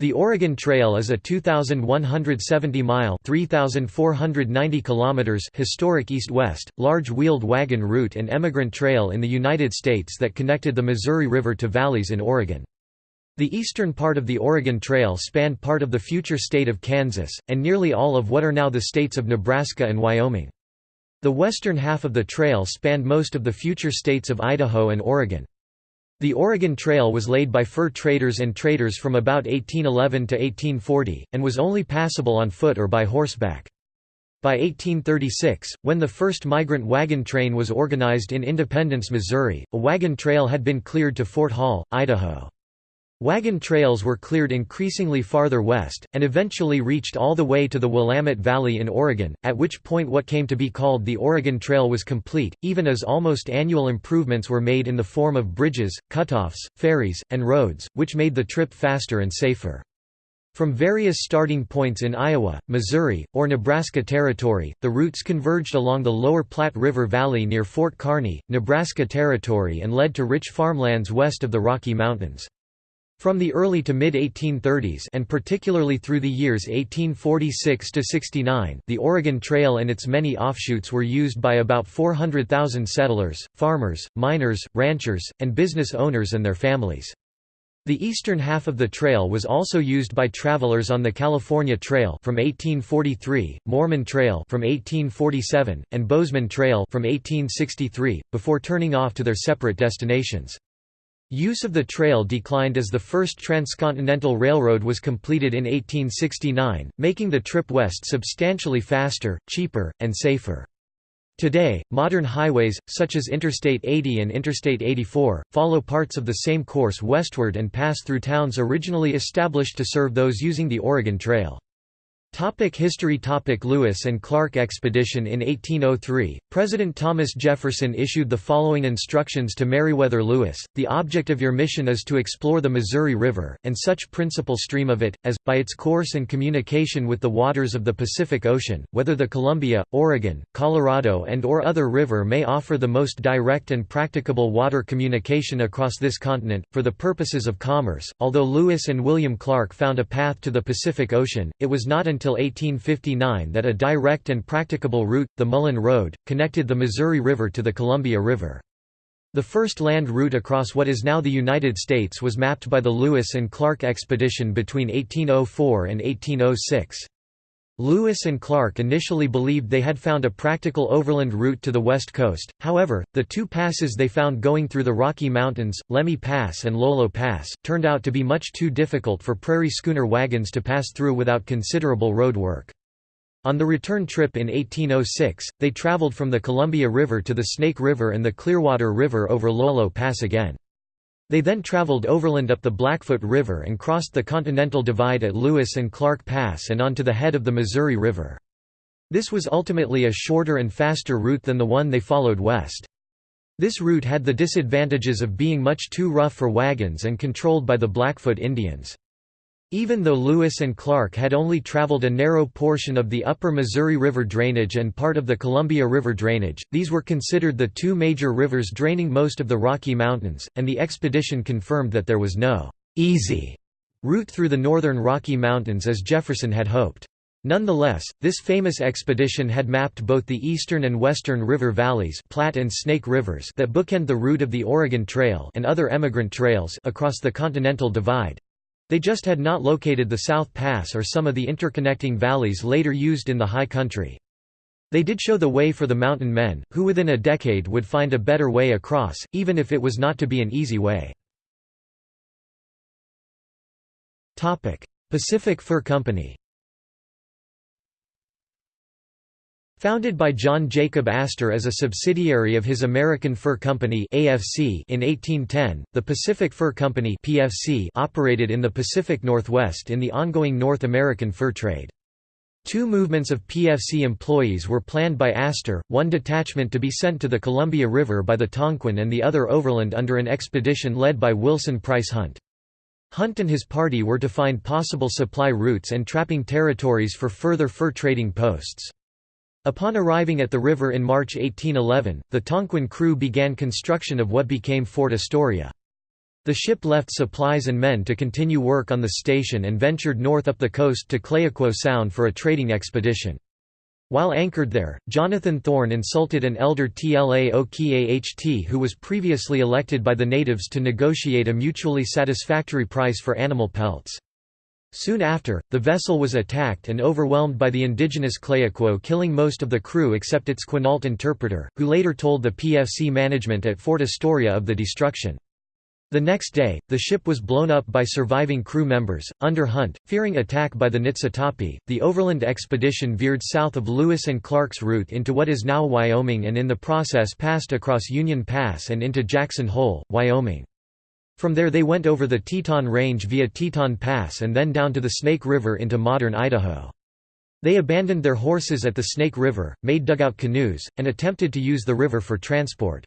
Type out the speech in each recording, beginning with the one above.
The Oregon Trail is a 2,170-mile (3,490 kilometers) historic east-west, large wheeled wagon route and emigrant trail in the United States that connected the Missouri River to valleys in Oregon. The eastern part of the Oregon Trail spanned part of the future state of Kansas, and nearly all of what are now the states of Nebraska and Wyoming. The western half of the trail spanned most of the future states of Idaho and Oregon. The Oregon Trail was laid by fur traders and traders from about 1811 to 1840, and was only passable on foot or by horseback. By 1836, when the first migrant wagon train was organized in Independence, Missouri, a wagon trail had been cleared to Fort Hall, Idaho. Wagon trails were cleared increasingly farther west, and eventually reached all the way to the Willamette Valley in Oregon, at which point what came to be called the Oregon Trail was complete, even as almost annual improvements were made in the form of bridges, cutoffs, ferries, and roads, which made the trip faster and safer. From various starting points in Iowa, Missouri, or Nebraska Territory, the routes converged along the lower Platte River Valley near Fort Kearny, Nebraska Territory and led to rich farmlands west of the Rocky Mountains. From the early to mid-1830s and particularly through the years 1846 to 69, the Oregon Trail and its many offshoots were used by about 400,000 settlers, farmers, miners, ranchers, and business owners and their families. The eastern half of the trail was also used by travelers on the California Trail from 1843, Mormon Trail from 1847, and Bozeman Trail from 1863, before turning off to their separate destinations. Use of the trail declined as the first transcontinental railroad was completed in 1869, making the trip west substantially faster, cheaper, and safer. Today, modern highways, such as Interstate 80 and Interstate 84, follow parts of the same course westward and pass through towns originally established to serve those using the Oregon Trail. Topic history Topic Lewis and Clark expedition In 1803, President Thomas Jefferson issued the following instructions to Meriwether Lewis, The object of your mission is to explore the Missouri River, and such principal stream of it, as, by its course and communication with the waters of the Pacific Ocean, whether the Columbia, Oregon, Colorado and or other river may offer the most direct and practicable water communication across this continent, for the purposes of commerce. Although Lewis and William Clark found a path to the Pacific Ocean, it was not until until 1859 that a direct and practicable route, the Mullan Road, connected the Missouri River to the Columbia River. The first land route across what is now the United States was mapped by the Lewis and Clark expedition between 1804 and 1806. Lewis and Clark initially believed they had found a practical overland route to the west coast, however, the two passes they found going through the Rocky Mountains, Lemhi Pass and Lolo Pass, turned out to be much too difficult for prairie schooner wagons to pass through without considerable road work. On the return trip in 1806, they traveled from the Columbia River to the Snake River and the Clearwater River over Lolo Pass again. They then traveled overland up the Blackfoot River and crossed the Continental Divide at Lewis and Clark Pass and onto the head of the Missouri River. This was ultimately a shorter and faster route than the one they followed west. This route had the disadvantages of being much too rough for wagons and controlled by the Blackfoot Indians. Even though Lewis and Clark had only traveled a narrow portion of the upper Missouri River drainage and part of the Columbia River drainage, these were considered the two major rivers draining most of the Rocky Mountains, and the expedition confirmed that there was no «easy» route through the northern Rocky Mountains as Jefferson had hoped. Nonetheless, this famous expedition had mapped both the eastern and western river valleys Platte and Snake rivers that bookend the route of the Oregon Trail and other emigrant trails across the Continental Divide. They just had not located the South Pass or some of the interconnecting valleys later used in the high country. They did show the way for the mountain men, who within a decade would find a better way across, even if it was not to be an easy way. Pacific Fur Company Founded by John Jacob Astor as a subsidiary of his American Fur Company (AFC) in 1810, the Pacific Fur Company (PFC) operated in the Pacific Northwest in the ongoing North American fur trade. Two movements of PFC employees were planned by Astor, one detachment to be sent to the Columbia River by the Tonquin and the other overland under an expedition led by Wilson Price Hunt. Hunt and his party were to find possible supply routes and trapping territories for further fur trading posts. Upon arriving at the river in March 1811, the Tonquin crew began construction of what became Fort Astoria. The ship left supplies and men to continue work on the station and ventured north up the coast to Clayoquot Sound for a trading expedition. While anchored there, Jonathan Thorn insulted an elder Tla Okah who was previously elected by the natives to negotiate a mutually satisfactory price for animal pelts. Soon after, the vessel was attacked and overwhelmed by the indigenous Clayoquot killing most of the crew except its Quinault interpreter, who later told the PFC management at Fort Astoria of the destruction. The next day, the ship was blown up by surviving crew members. Under Hunt, fearing attack by the Niitsitapi, the overland expedition veered south of Lewis and Clark's route into what is now Wyoming and in the process passed across Union Pass and into Jackson Hole, Wyoming. From there they went over the Teton Range via Teton Pass and then down to the Snake River into modern Idaho. They abandoned their horses at the Snake River, made dugout canoes, and attempted to use the river for transport.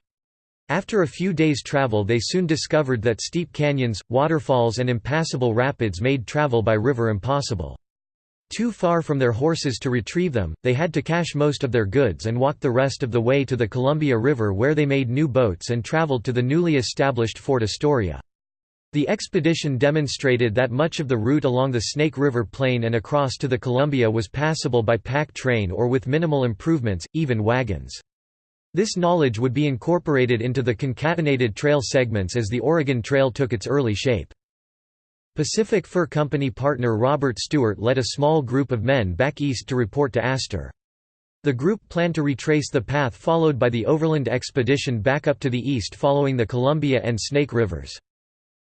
After a few days' travel they soon discovered that steep canyons, waterfalls and impassable rapids made travel by river impossible. Too far from their horses to retrieve them, they had to cache most of their goods and walk the rest of the way to the Columbia River where they made new boats and traveled to the newly established Fort Astoria. The expedition demonstrated that much of the route along the Snake River Plain and across to the Columbia was passable by pack train or with minimal improvements, even wagons. This knowledge would be incorporated into the concatenated trail segments as the Oregon Trail took its early shape. Pacific Fur Company partner Robert Stewart led a small group of men back east to report to Astor. The group planned to retrace the path followed by the overland expedition back up to the east following the Columbia and Snake Rivers.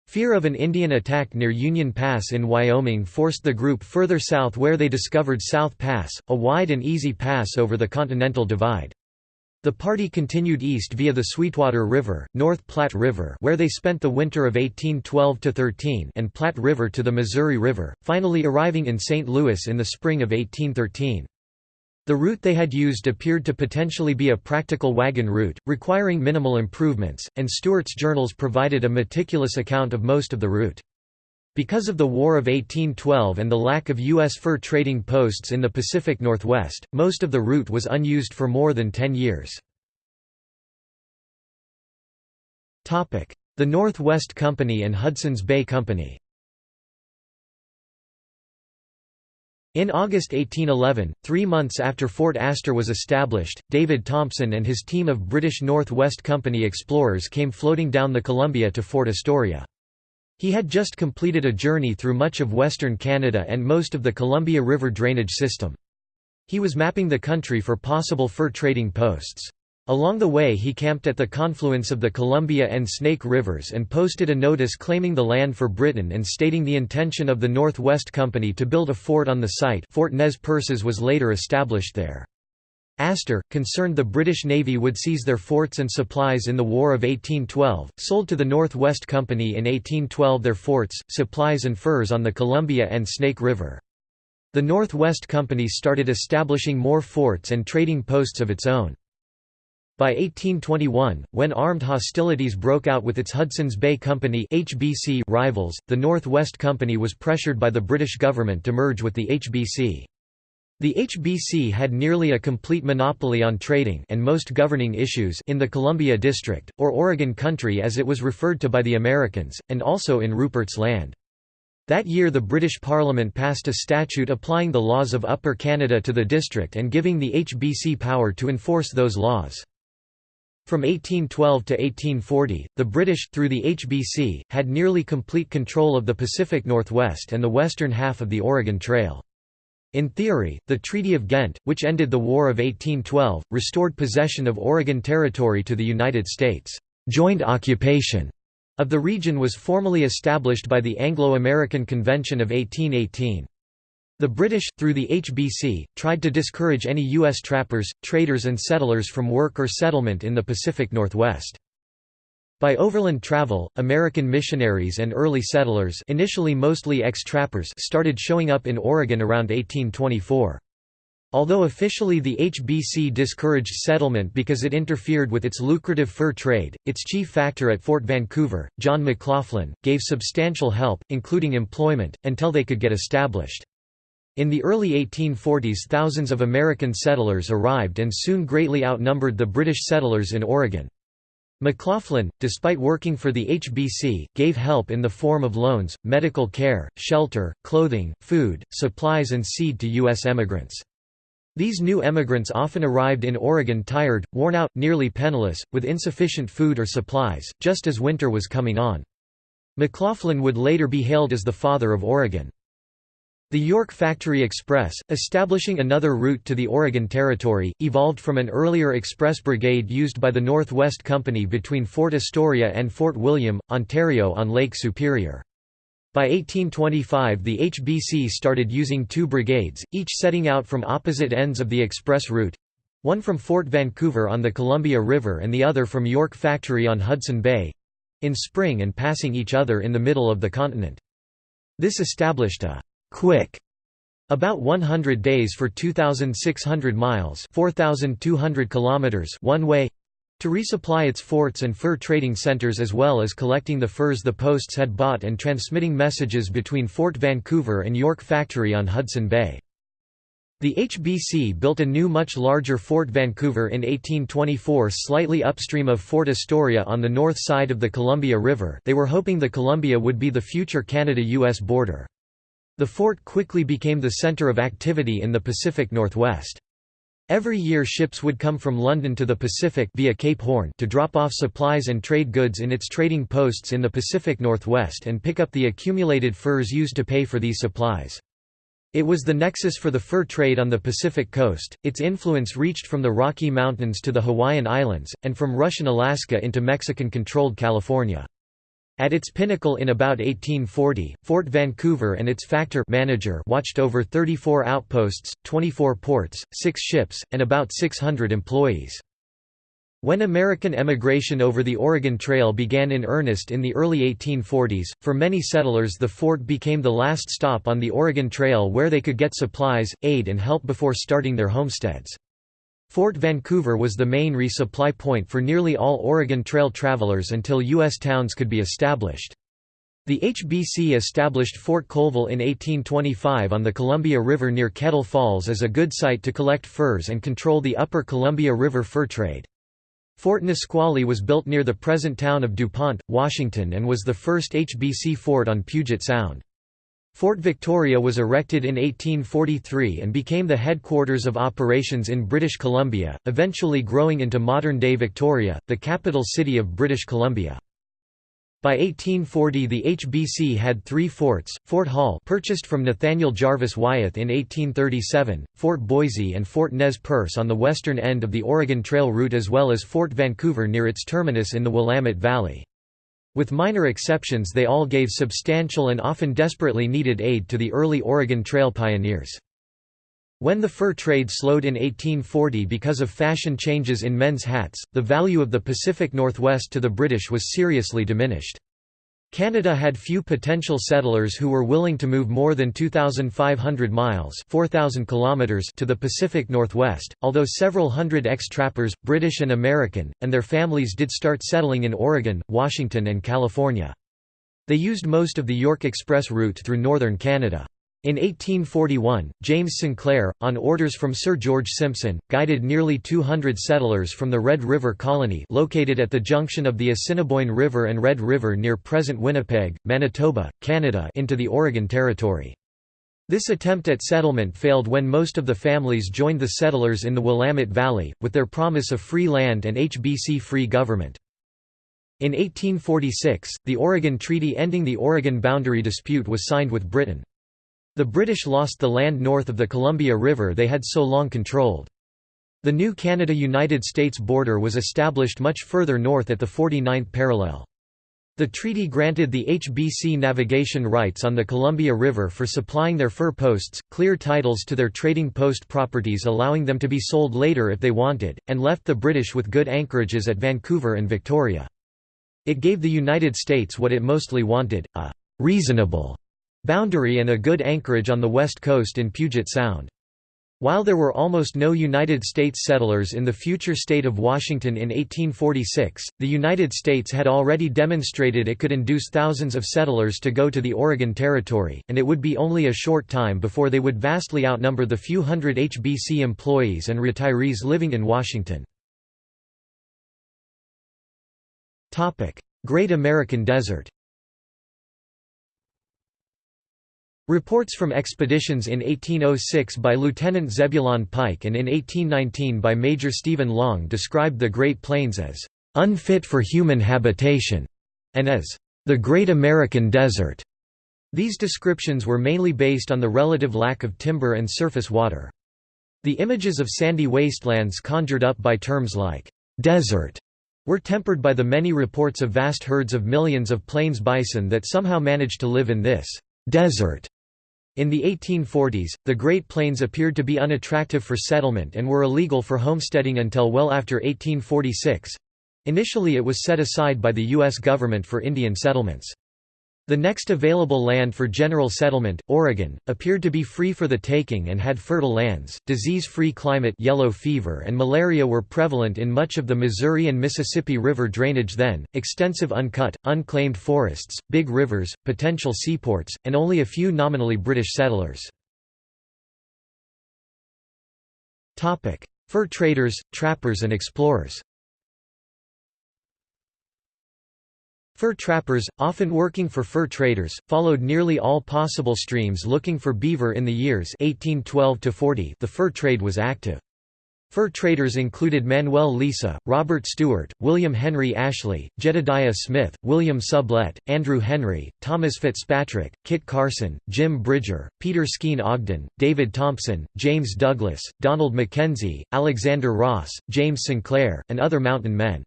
Fear of an Indian attack near Union Pass in Wyoming forced the group further south where they discovered South Pass, a wide and easy pass over the Continental Divide. The party continued east via the Sweetwater River, North Platte River where they spent the winter of 1812–13 and Platte River to the Missouri River, finally arriving in St. Louis in the spring of 1813. The route they had used appeared to potentially be a practical wagon route, requiring minimal improvements, and Stewart's journals provided a meticulous account of most of the route. Because of the War of 1812 and the lack of U.S. fur trading posts in the Pacific Northwest, most of the route was unused for more than ten years. The Northwest Company and Hudson's Bay Company In August 1811, three months after Fort Astor was established, David Thompson and his team of British North West Company explorers came floating down the Columbia to Fort Astoria. He had just completed a journey through much of western Canada and most of the Columbia River drainage system. He was mapping the country for possible fur trading posts. Along the way he camped at the confluence of the Columbia and Snake Rivers and posted a notice claiming the land for Britain and stating the intention of the North West Company to build a fort on the site Fort Nez Perces was later established there. Astor, concerned the British Navy would seize their forts and supplies in the War of 1812, sold to the North West Company in 1812 their forts, supplies and furs on the Columbia and Snake River. The North West Company started establishing more forts and trading posts of its own. By 1821, when armed hostilities broke out with its Hudson's Bay Company HBC rivals, the North West Company was pressured by the British government to merge with the HBC. The HBC had nearly a complete monopoly on trading and most governing issues in the Columbia District, or Oregon Country as it was referred to by the Americans, and also in Rupert's Land. That year the British Parliament passed a statute applying the laws of Upper Canada to the district and giving the HBC power to enforce those laws. From 1812 to 1840, the British, through the HBC, had nearly complete control of the Pacific Northwest and the western half of the Oregon Trail. In theory, the Treaty of Ghent, which ended the War of 1812, restored possession of Oregon Territory to the United States. Joint occupation of the region was formally established by the Anglo-American Convention of 1818. The British, through the HBC, tried to discourage any U.S. trappers, traders and settlers from work or settlement in the Pacific Northwest. By overland travel, American missionaries and early settlers initially mostly ex-trappers started showing up in Oregon around 1824. Although officially the HBC discouraged settlement because it interfered with its lucrative fur trade, its chief factor at Fort Vancouver, John McLoughlin, gave substantial help, including employment, until they could get established. In the early 1840s thousands of American settlers arrived and soon greatly outnumbered the British settlers in Oregon. McLoughlin, despite working for the HBC, gave help in the form of loans, medical care, shelter, clothing, food, supplies and seed to U.S. emigrants. These new emigrants often arrived in Oregon tired, worn out, nearly penniless, with insufficient food or supplies, just as winter was coming on. McLoughlin would later be hailed as the father of Oregon. The York Factory Express, establishing another route to the Oregon Territory, evolved from an earlier express brigade used by the Northwest Company between Fort Astoria and Fort William, Ontario on Lake Superior. By 1825 the HBC started using two brigades, each setting out from opposite ends of the express route—one from Fort Vancouver on the Columbia River and the other from York Factory on Hudson Bay—in spring and passing each other in the middle of the continent. This established a quick about 100 days for 2600 miles 4200 kilometers one way to resupply its forts and fur trading centers as well as collecting the furs the posts had bought and transmitting messages between Fort Vancouver and York Factory on Hudson Bay. The HBC built a new much larger Fort Vancouver in 1824 slightly upstream of Fort Astoria on the north side of the Columbia River they were hoping the Columbia would be the future Canada-US border. The fort quickly became the center of activity in the Pacific Northwest. Every year ships would come from London to the Pacific via Cape Horn to drop off supplies and trade goods in its trading posts in the Pacific Northwest and pick up the accumulated furs used to pay for these supplies. It was the nexus for the fur trade on the Pacific coast, its influence reached from the Rocky Mountains to the Hawaiian Islands, and from Russian Alaska into Mexican-controlled California. At its pinnacle in about 1840, Fort Vancouver and its factor manager watched over 34 outposts, 24 ports, 6 ships, and about 600 employees. When American emigration over the Oregon Trail began in earnest in the early 1840s, for many settlers the fort became the last stop on the Oregon Trail where they could get supplies, aid and help before starting their homesteads. Fort Vancouver was the main resupply point for nearly all Oregon Trail travelers until U.S. towns could be established. The HBC established Fort Colville in 1825 on the Columbia River near Kettle Falls as a good site to collect furs and control the upper Columbia River fur trade. Fort Nisqually was built near the present town of DuPont, Washington and was the first HBC fort on Puget Sound. Fort Victoria was erected in 1843 and became the headquarters of operations in British Columbia, eventually growing into modern-day Victoria, the capital city of British Columbia. By 1840 the HBC had three forts, Fort Hall purchased from Nathaniel Jarvis Wyeth in 1837, Fort Boise and Fort Nez Perce on the western end of the Oregon Trail route as well as Fort Vancouver near its terminus in the Willamette Valley. With minor exceptions they all gave substantial and often desperately needed aid to the early Oregon Trail pioneers. When the fur trade slowed in 1840 because of fashion changes in men's hats, the value of the Pacific Northwest to the British was seriously diminished. Canada had few potential settlers who were willing to move more than 2,500 miles 4,000 kilometers to the Pacific Northwest, although several hundred ex-trappers, British and American, and their families did start settling in Oregon, Washington and California. They used most of the York Express route through northern Canada. In 1841, James Sinclair, on orders from Sir George Simpson, guided nearly 200 settlers from the Red River Colony located at the junction of the Assiniboine River and Red River near present Winnipeg, Manitoba, Canada into the Oregon Territory. This attempt at settlement failed when most of the families joined the settlers in the Willamette Valley, with their promise of free land and HBC-free government. In 1846, the Oregon Treaty ending the Oregon boundary dispute was signed with Britain. The British lost the land north of the Columbia River they had so long controlled. The new Canada–United States border was established much further north at the 49th parallel. The treaty granted the HBC navigation rights on the Columbia River for supplying their fur posts, clear titles to their trading post properties allowing them to be sold later if they wanted, and left the British with good anchorages at Vancouver and Victoria. It gave the United States what it mostly wanted, a «reasonable» boundary and a good anchorage on the west coast in Puget Sound. While there were almost no United States settlers in the future state of Washington in 1846, the United States had already demonstrated it could induce thousands of settlers to go to the Oregon Territory, and it would be only a short time before they would vastly outnumber the few hundred HBC employees and retirees living in Washington. Great American Desert Reports from expeditions in 1806 by Lieutenant Zebulon Pike and in 1819 by Major Stephen Long described the Great Plains as unfit for human habitation and as the Great American Desert. These descriptions were mainly based on the relative lack of timber and surface water. The images of sandy wastelands conjured up by terms like desert were tempered by the many reports of vast herds of millions of plains bison that somehow managed to live in this desert. In the 1840s, the Great Plains appeared to be unattractive for settlement and were illegal for homesteading until well after 1846. Initially it was set aside by the U.S. government for Indian settlements. The next available land for general settlement, Oregon, appeared to be free for the taking and had fertile lands. Disease-free climate, yellow fever and malaria were prevalent in much of the Missouri and Mississippi River drainage then. Extensive uncut, unclaimed forests, big rivers, potential seaports, and only a few nominally British settlers. Topic: Fur traders, trappers and explorers. Fur trappers, often working for fur traders, followed nearly all possible streams looking for beaver in the years 1812 40 the fur trade was active. Fur traders included Manuel Lisa, Robert Stewart, William Henry Ashley, Jedediah Smith, William Sublette, Andrew Henry, Thomas Fitzpatrick, Kit Carson, Jim Bridger, Peter Skene Ogden, David Thompson, James Douglas, Donald Mackenzie, Alexander Ross, James Sinclair, and other mountain men.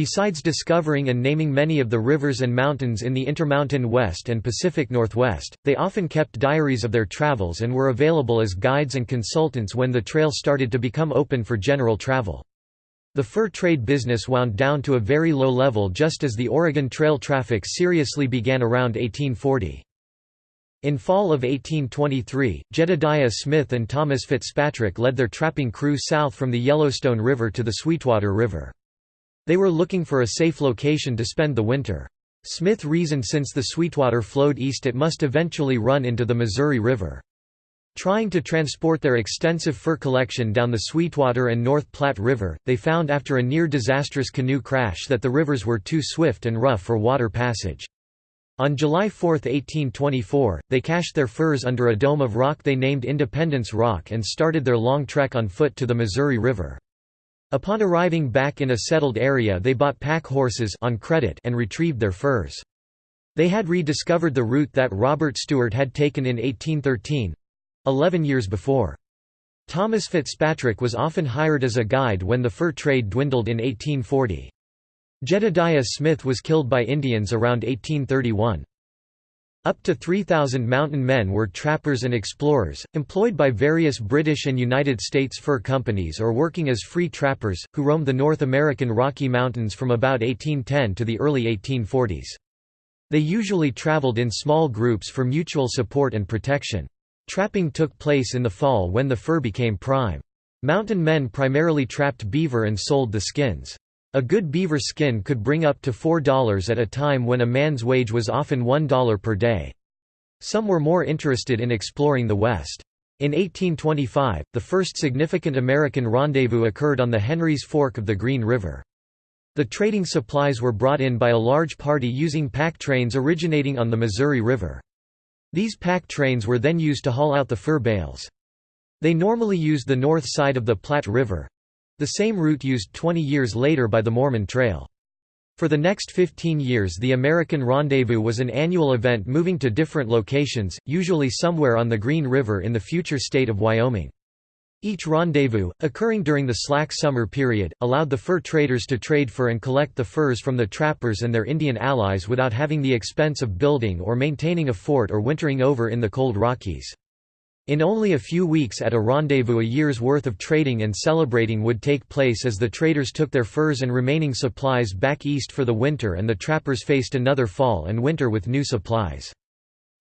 Besides discovering and naming many of the rivers and mountains in the Intermountain West and Pacific Northwest, they often kept diaries of their travels and were available as guides and consultants when the trail started to become open for general travel. The fur trade business wound down to a very low level just as the Oregon Trail traffic seriously began around 1840. In fall of 1823, Jedediah Smith and Thomas Fitzpatrick led their trapping crew south from the Yellowstone River to the Sweetwater River. They were looking for a safe location to spend the winter. Smith reasoned since the Sweetwater flowed east it must eventually run into the Missouri River. Trying to transport their extensive fur collection down the Sweetwater and North Platte River, they found after a near-disastrous canoe crash that the rivers were too swift and rough for water passage. On July 4, 1824, they cached their furs under a dome of rock they named Independence Rock and started their long trek on foot to the Missouri River. Upon arriving back in a settled area they bought pack horses on credit and retrieved their furs. They had rediscovered the route that Robert Stewart had taken in 1813—eleven years before. Thomas Fitzpatrick was often hired as a guide when the fur trade dwindled in 1840. Jedediah Smith was killed by Indians around 1831. Up to 3,000 mountain men were trappers and explorers, employed by various British and United States fur companies or working as free trappers, who roamed the North American Rocky Mountains from about 1810 to the early 1840s. They usually traveled in small groups for mutual support and protection. Trapping took place in the fall when the fur became prime. Mountain men primarily trapped beaver and sold the skins. A good beaver skin could bring up to $4 at a time when a man's wage was often $1 per day. Some were more interested in exploring the West. In 1825, the first significant American rendezvous occurred on the Henry's Fork of the Green River. The trading supplies were brought in by a large party using pack trains originating on the Missouri River. These pack trains were then used to haul out the fur bales. They normally used the north side of the Platte River, the same route used 20 years later by the Mormon Trail. For the next 15 years the American Rendezvous was an annual event moving to different locations, usually somewhere on the Green River in the future state of Wyoming. Each rendezvous, occurring during the slack summer period, allowed the fur traders to trade fur and collect the furs from the trappers and their Indian allies without having the expense of building or maintaining a fort or wintering over in the cold Rockies. In only a few weeks at a rendezvous a year's worth of trading and celebrating would take place as the traders took their furs and remaining supplies back east for the winter and the trappers faced another fall and winter with new supplies.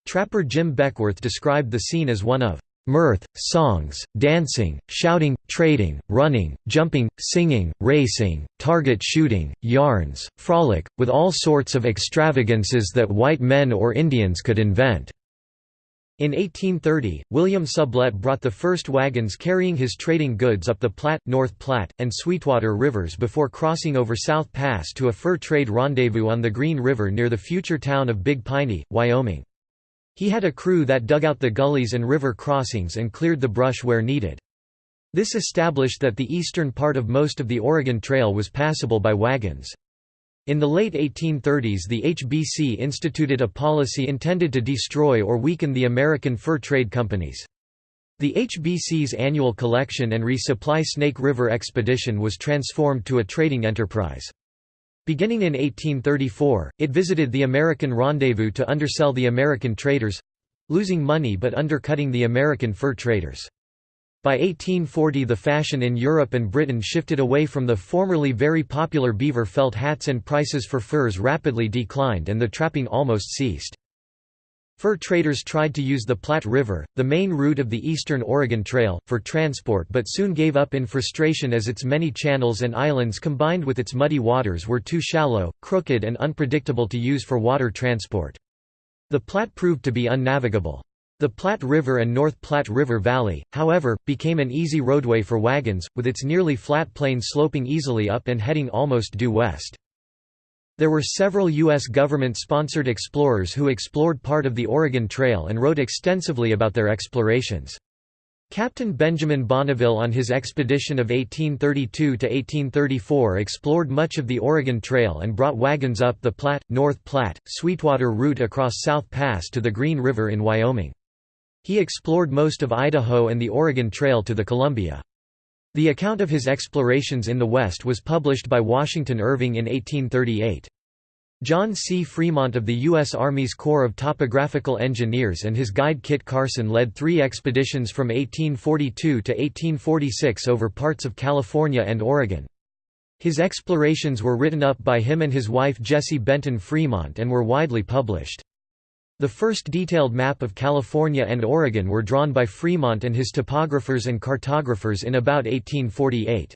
Trapper Jim Beckwourth described the scene as one of mirth, songs, dancing, shouting, trading, running, jumping, singing, racing, target shooting, yarns, frolic, with all sorts of extravagances that white men or Indians could invent. In 1830, William Sublette brought the first wagons carrying his trading goods up the Platte, North Platte, and Sweetwater rivers before crossing over South Pass to a fur trade rendezvous on the Green River near the future town of Big Piney, Wyoming. He had a crew that dug out the gullies and river crossings and cleared the brush where needed. This established that the eastern part of most of the Oregon Trail was passable by wagons. In the late 1830s the HBC instituted a policy intended to destroy or weaken the American fur trade companies. The HBC's annual collection and resupply Snake River expedition was transformed to a trading enterprise. Beginning in 1834, it visited the American Rendezvous to undersell the American traders—losing money but undercutting the American fur traders. By 1840 the fashion in Europe and Britain shifted away from the formerly very popular beaver felt hats and prices for furs rapidly declined and the trapping almost ceased. Fur traders tried to use the Platte River, the main route of the eastern Oregon Trail, for transport but soon gave up in frustration as its many channels and islands combined with its muddy waters were too shallow, crooked and unpredictable to use for water transport. The Platte proved to be unnavigable. The Platte River and North Platte River Valley, however, became an easy roadway for wagons, with its nearly flat plain sloping easily up and heading almost due west. There were several U.S. government-sponsored explorers who explored part of the Oregon Trail and wrote extensively about their explorations. Captain Benjamin Bonneville on his expedition of 1832–1834 explored much of the Oregon Trail and brought wagons up the Platte, North Platte, Sweetwater route across South Pass to the Green River in Wyoming. He explored most of Idaho and the Oregon Trail to the Columbia. The account of his explorations in the West was published by Washington Irving in 1838. John C. Fremont of the U.S. Army's Corps of Topographical Engineers and his guide Kit Carson led three expeditions from 1842 to 1846 over parts of California and Oregon. His explorations were written up by him and his wife Jessie Benton Fremont and were widely published. The first detailed map of California and Oregon were drawn by Fremont and his topographers and cartographers in about 1848.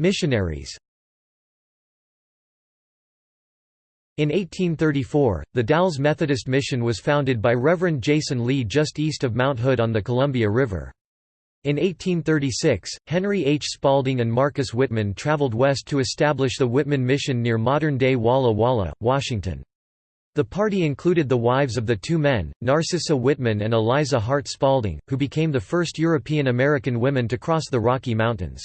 Missionaries In 1834, the Dalles Methodist Mission was founded by Reverend Jason Lee just east of Mount Hood on the Columbia River. In 1836, Henry H. Spalding and Marcus Whitman traveled west to establish the Whitman Mission near modern-day Walla Walla, Washington. The party included the wives of the two men, Narcissa Whitman and Eliza Hart Spalding, who became the first European-American women to cross the Rocky Mountains.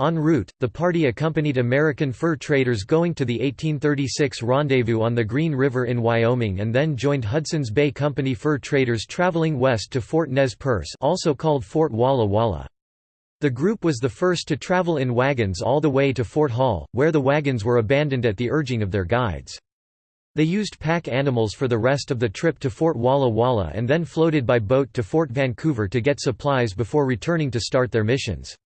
En route, the party accompanied American fur traders going to the 1836 rendezvous on the Green River in Wyoming and then joined Hudson's Bay Company fur traders traveling west to Fort Nez Perce also called Fort Walla Walla. The group was the first to travel in wagons all the way to Fort Hall, where the wagons were abandoned at the urging of their guides. They used pack animals for the rest of the trip to Fort Walla Walla and then floated by boat to Fort Vancouver to get supplies before returning to start their missions.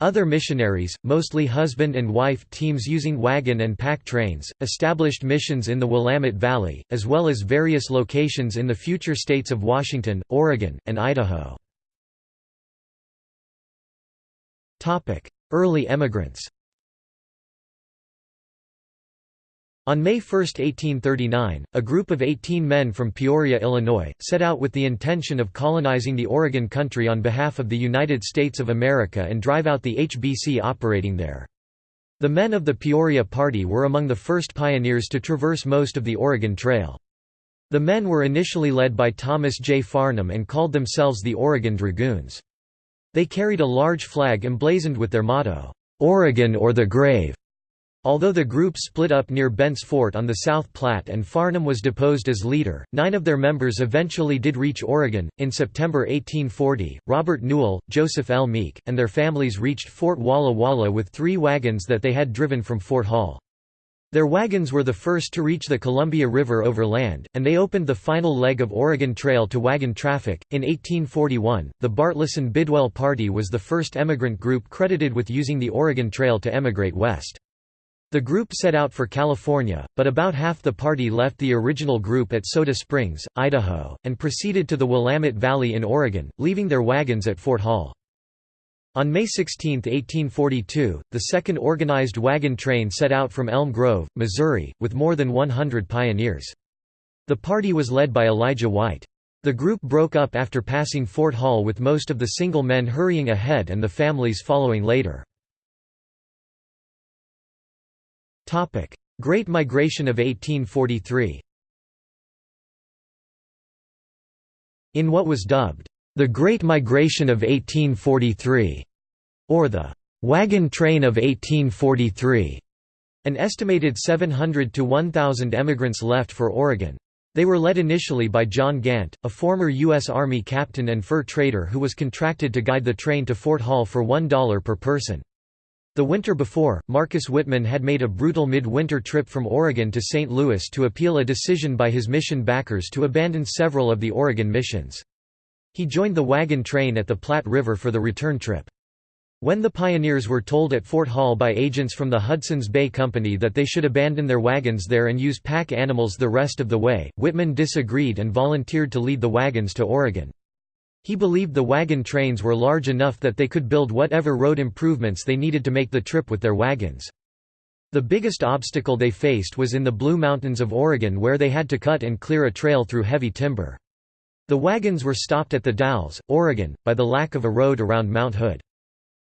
Other missionaries, mostly husband and wife teams using wagon and pack trains, established missions in the Willamette Valley, as well as various locations in the future states of Washington, Oregon, and Idaho. Early emigrants On May 1, 1839, a group of 18 men from Peoria, Illinois, set out with the intention of colonizing the Oregon country on behalf of the United States of America and drive out the HBC operating there. The men of the Peoria Party were among the first pioneers to traverse most of the Oregon Trail. The men were initially led by Thomas J. Farnham and called themselves the Oregon Dragoons. They carried a large flag emblazoned with their motto, "'Oregon or the Grave' Although the group split up near Bent's Fort on the South Platte and Farnham was deposed as leader, nine of their members eventually did reach Oregon. In September 1840, Robert Newell, Joseph L. Meek, and their families reached Fort Walla Walla with three wagons that they had driven from Fort Hall. Their wagons were the first to reach the Columbia River over land, and they opened the final leg of Oregon Trail to wagon traffic. In 1841, the Bartleson Bidwell Party was the first emigrant group credited with using the Oregon Trail to emigrate west. The group set out for California, but about half the party left the original group at Soda Springs, Idaho, and proceeded to the Willamette Valley in Oregon, leaving their wagons at Fort Hall. On May 16, 1842, the second organized wagon train set out from Elm Grove, Missouri, with more than 100 pioneers. The party was led by Elijah White. The group broke up after passing Fort Hall with most of the single men hurrying ahead and the families following later. Great Migration of 1843 In what was dubbed, "...the Great Migration of 1843", or the "...wagon train of 1843", an estimated 700 to 1,000 emigrants left for Oregon. They were led initially by John Gantt, a former U.S. Army captain and fur trader who was contracted to guide the train to Fort Hall for $1 per person. The winter before, Marcus Whitman had made a brutal mid-winter trip from Oregon to St. Louis to appeal a decision by his mission backers to abandon several of the Oregon missions. He joined the wagon train at the Platte River for the return trip. When the pioneers were told at Fort Hall by agents from the Hudson's Bay Company that they should abandon their wagons there and use pack animals the rest of the way, Whitman disagreed and volunteered to lead the wagons to Oregon. He believed the wagon trains were large enough that they could build whatever road improvements they needed to make the trip with their wagons. The biggest obstacle they faced was in the Blue Mountains of Oregon where they had to cut and clear a trail through heavy timber. The wagons were stopped at the Dalles, Oregon, by the lack of a road around Mount Hood.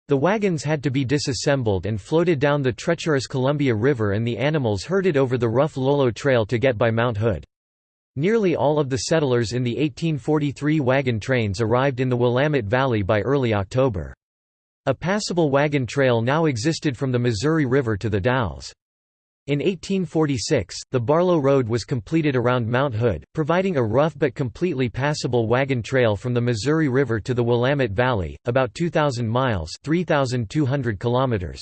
The wagons had to be disassembled and floated down the treacherous Columbia River and the animals herded over the rough Lolo Trail to get by Mount Hood. Nearly all of the settlers in the 1843 wagon trains arrived in the Willamette Valley by early October. A passable wagon trail now existed from the Missouri River to the Dalles. In 1846, the Barlow Road was completed around Mount Hood, providing a rough but completely passable wagon trail from the Missouri River to the Willamette Valley, about 2,000 miles 3,200 kilometers.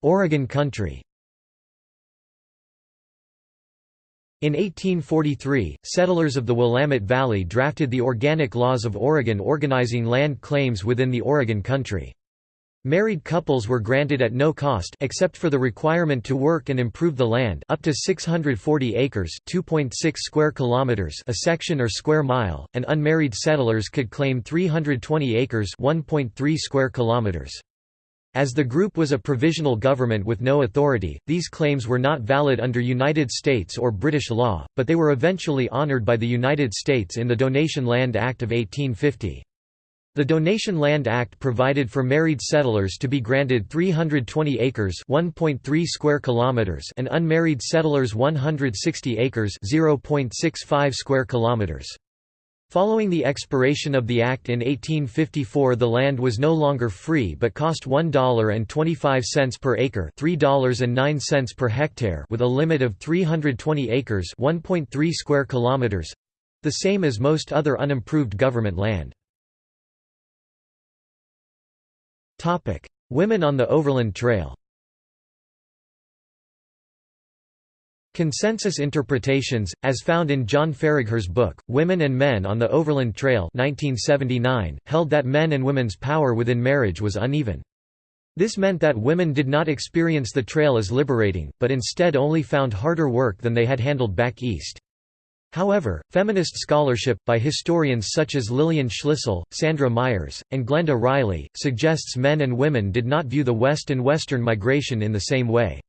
Oregon country In 1843, settlers of the Willamette Valley drafted the Organic Laws of Oregon organizing land claims within the Oregon country. Married couples were granted at no cost except for the requirement to work and improve the land up to 640 acres 2.6 square kilometers a section or square mile, and unmarried settlers could claim 320 acres 1.3 square kilometers. As the group was a provisional government with no authority, these claims were not valid under United States or British law, but they were eventually honored by the United States in the Donation Land Act of 1850. The Donation Land Act provided for married settlers to be granted 320 acres (1.3 square kilometers) and unmarried settlers 160 acres (0.65 square kilometers). Following the expiration of the Act in 1854 the land was no longer free but cost $1.25 per acre $3.09 per hectare with a limit of 320 acres 1.3 square kilometers—the same as most other unimproved government land. Women on the Overland Trail. Consensus interpretations, as found in John Faragher's book, Women and Men on the Overland Trail 1979, held that men and women's power within marriage was uneven. This meant that women did not experience the trail as liberating, but instead only found harder work than they had handled back east. However, feminist scholarship, by historians such as Lillian Schlissel, Sandra Myers, and Glenda Riley, suggests men and women did not view the West and Western migration in the same way.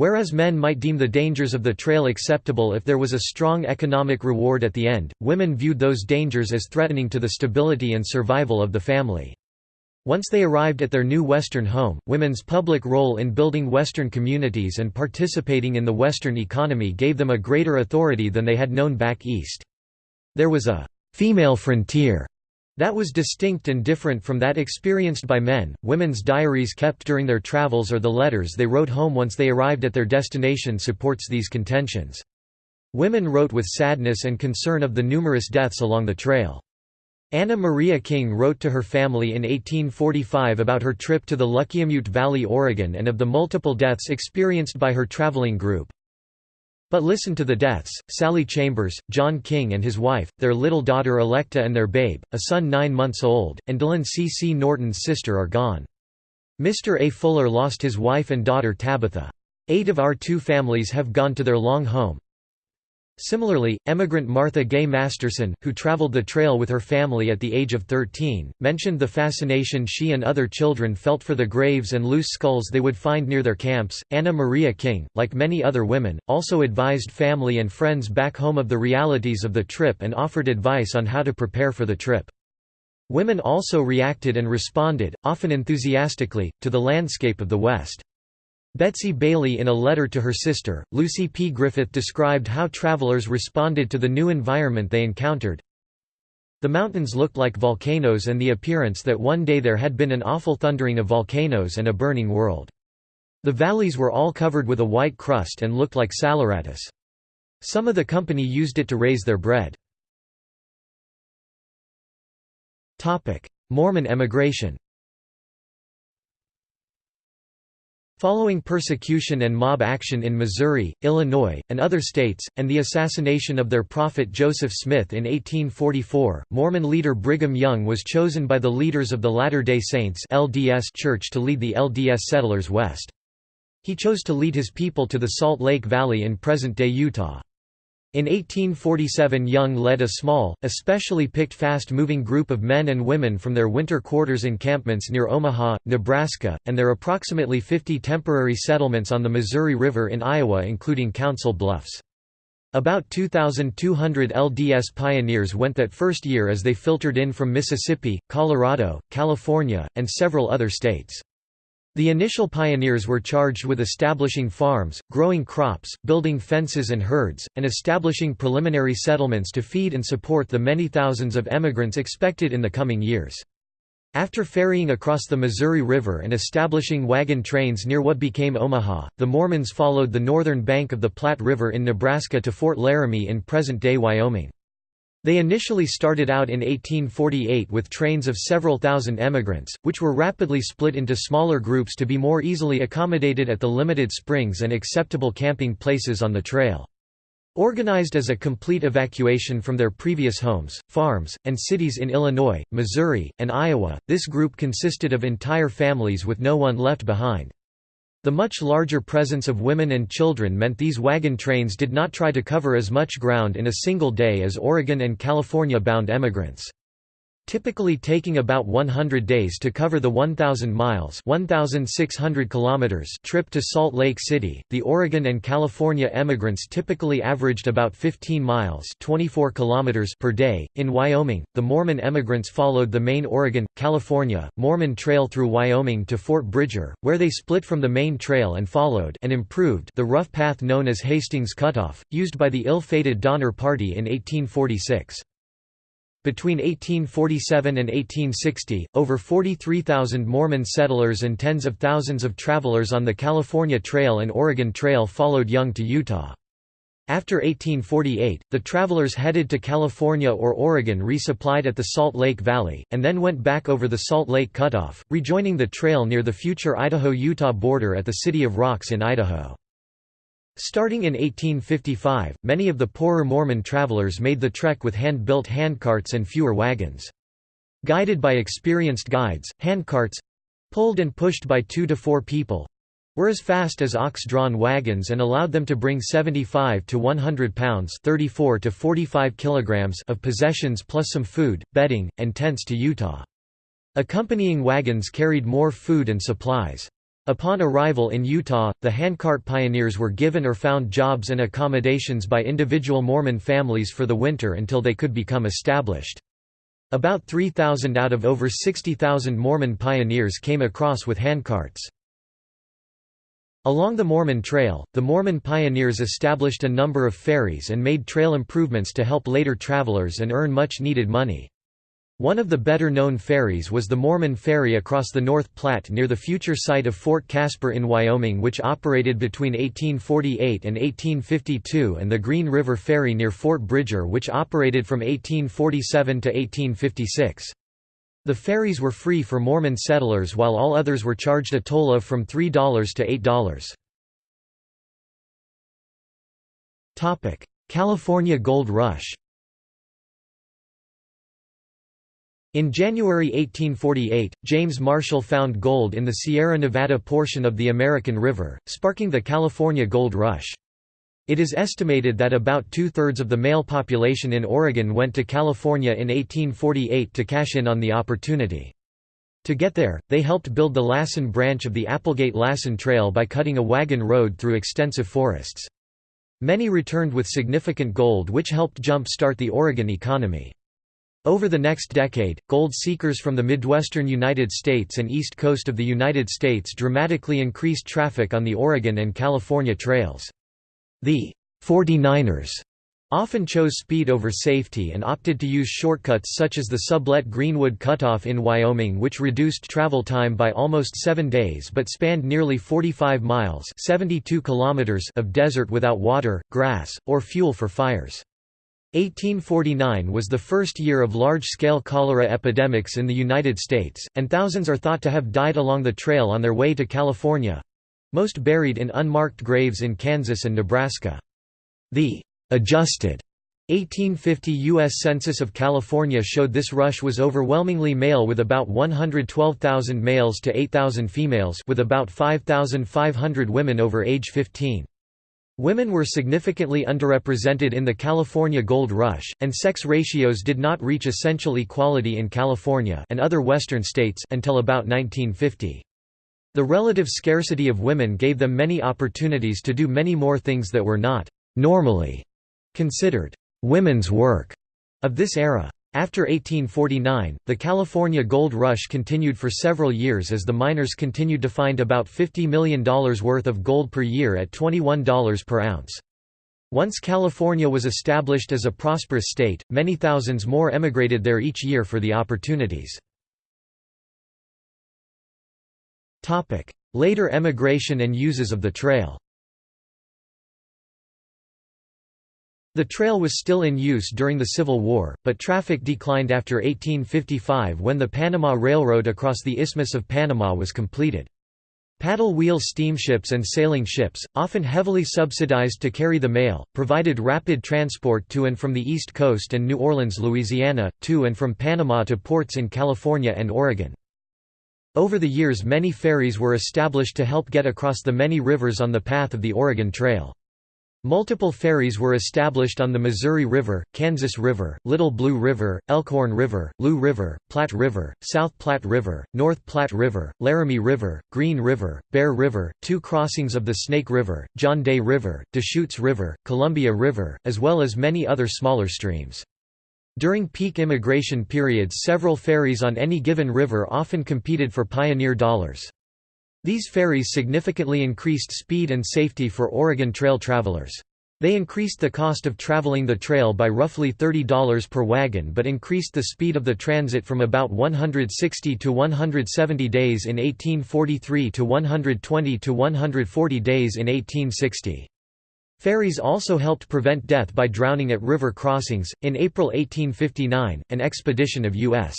Whereas men might deem the dangers of the trail acceptable if there was a strong economic reward at the end, women viewed those dangers as threatening to the stability and survival of the family. Once they arrived at their new Western home, women's public role in building Western communities and participating in the Western economy gave them a greater authority than they had known back east. There was a «female frontier» that was distinct and different from that experienced by men. Women's diaries kept during their travels or the letters they wrote home once they arrived at their destination supports these contentions. Women wrote with sadness and concern of the numerous deaths along the trail. Anna Maria King wrote to her family in 1845 about her trip to the Luckiamute Valley, Oregon and of the multiple deaths experienced by her traveling group. But listen to the deaths, Sally Chambers, John King and his wife, their little daughter Electa and their babe, a son nine months old, and Dylan C. C. Norton's sister are gone. Mr. A. Fuller lost his wife and daughter Tabitha. Eight of our two families have gone to their long home, Similarly, emigrant Martha Gay Masterson, who traveled the trail with her family at the age of 13, mentioned the fascination she and other children felt for the graves and loose skulls they would find near their camps. Anna Maria King, like many other women, also advised family and friends back home of the realities of the trip and offered advice on how to prepare for the trip. Women also reacted and responded, often enthusiastically, to the landscape of the West. Betsy Bailey in a letter to her sister, Lucy P. Griffith described how travelers responded to the new environment they encountered. The mountains looked like volcanoes and the appearance that one day there had been an awful thundering of volcanoes and a burning world. The valleys were all covered with a white crust and looked like saleratus. Some of the company used it to raise their bread. Mormon emigration Following persecution and mob action in Missouri, Illinois, and other states, and the assassination of their prophet Joseph Smith in 1844, Mormon leader Brigham Young was chosen by the leaders of the Latter-day Saints LDS Church to lead the LDS settlers west. He chose to lead his people to the Salt Lake Valley in present-day Utah. In 1847 Young led a small, especially picked fast-moving group of men and women from their winter quarters encampments near Omaha, Nebraska, and their approximately 50 temporary settlements on the Missouri River in Iowa including Council Bluffs. About 2,200 LDS pioneers went that first year as they filtered in from Mississippi, Colorado, California, and several other states. The initial pioneers were charged with establishing farms, growing crops, building fences and herds, and establishing preliminary settlements to feed and support the many thousands of emigrants expected in the coming years. After ferrying across the Missouri River and establishing wagon trains near what became Omaha, the Mormons followed the northern bank of the Platte River in Nebraska to Fort Laramie in present-day Wyoming. They initially started out in 1848 with trains of several thousand emigrants, which were rapidly split into smaller groups to be more easily accommodated at the limited springs and acceptable camping places on the trail. Organized as a complete evacuation from their previous homes, farms, and cities in Illinois, Missouri, and Iowa, this group consisted of entire families with no one left behind. The much larger presence of women and children meant these wagon trains did not try to cover as much ground in a single day as Oregon and California-bound emigrants typically taking about 100 days to cover the 1,000 miles 1,600 kilometers trip to Salt Lake City. The Oregon and California emigrants typically averaged about 15 miles 24 kilometers per day. In Wyoming, the Mormon emigrants followed the main Oregon, California, Mormon Trail through Wyoming to Fort Bridger, where they split from the main trail and followed and improved the rough path known as Hastings Cutoff, used by the ill-fated Donner Party in 1846. Between 1847 and 1860, over 43,000 Mormon settlers and tens of thousands of travelers on the California Trail and Oregon Trail followed Young to Utah. After 1848, the travelers headed to California or Oregon resupplied at the Salt Lake Valley, and then went back over the Salt Lake Cutoff, rejoining the trail near the future Idaho-Utah border at the City of Rocks in Idaho. Starting in 1855, many of the poorer Mormon travelers made the trek with hand-built handcarts and fewer wagons. Guided by experienced guides, handcarts—pulled and pushed by two to four people, were as fast as ox-drawn wagons and allowed them to bring 75 to 100 pounds 34 to 45 kilograms of possessions plus some food, bedding, and tents to Utah. Accompanying wagons carried more food and supplies. Upon arrival in Utah, the handcart pioneers were given or found jobs and accommodations by individual Mormon families for the winter until they could become established. About 3,000 out of over 60,000 Mormon pioneers came across with handcarts. Along the Mormon Trail, the Mormon pioneers established a number of ferries and made trail improvements to help later travelers and earn much needed money. One of the better-known ferries was the Mormon Ferry across the North Platte near the future site of Fort Caspar in Wyoming which operated between 1848 and 1852 and the Green River Ferry near Fort Bridger which operated from 1847 to 1856. The ferries were free for Mormon settlers while all others were charged a toll of from $3 to $8. California Gold Rush In January 1848, James Marshall found gold in the Sierra Nevada portion of the American River, sparking the California Gold Rush. It is estimated that about two-thirds of the male population in Oregon went to California in 1848 to cash in on the opportunity. To get there, they helped build the Lassen branch of the Applegate-Lassen Trail by cutting a wagon road through extensive forests. Many returned with significant gold which helped jump-start the Oregon economy. Over the next decade, gold seekers from the Midwestern United States and east coast of the United States dramatically increased traffic on the Oregon and California trails. The 49ers often chose speed over safety and opted to use shortcuts such as the Sublette Greenwood Cutoff in Wyoming which reduced travel time by almost seven days but spanned nearly 45 miles 72 kilometers of desert without water, grass, or fuel for fires. 1849 was the first year of large-scale cholera epidemics in the United States, and thousands are thought to have died along the trail on their way to California, most buried in unmarked graves in Kansas and Nebraska. The adjusted 1850 U.S. Census of California showed this rush was overwhelmingly male with about 112,000 males to 8,000 females with about 5,500 women over age 15. Women were significantly underrepresented in the California Gold Rush, and sex ratios did not reach essential equality in California and other western states until about 1950. The relative scarcity of women gave them many opportunities to do many more things that were not «normally» considered «women's work» of this era. After 1849, the California Gold Rush continued for several years as the miners continued to find about $50 million worth of gold per year at $21 per ounce. Once California was established as a prosperous state, many thousands more emigrated there each year for the opportunities. Later emigration and uses of the trail The trail was still in use during the Civil War, but traffic declined after 1855 when the Panama Railroad across the Isthmus of Panama was completed. Paddle wheel steamships and sailing ships, often heavily subsidized to carry the mail, provided rapid transport to and from the East Coast and New Orleans, Louisiana, to and from Panama to ports in California and Oregon. Over the years many ferries were established to help get across the many rivers on the path of the Oregon Trail. Multiple ferries were established on the Missouri River, Kansas River, Little Blue River, Elkhorn River, Loup River, Platte River, South Platte River, North Platte River, Laramie River, Green River, Bear River, two crossings of the Snake River, John Day River, Deschutes River, Columbia River, as well as many other smaller streams. During peak immigration periods several ferries on any given river often competed for pioneer dollars. These ferries significantly increased speed and safety for Oregon Trail travelers. They increased the cost of traveling the trail by roughly $30 per wagon but increased the speed of the transit from about 160 to 170 days in 1843 to 120 to 140 days in 1860. Ferries also helped prevent death by drowning at river crossings. In April 1859, an expedition of U.S.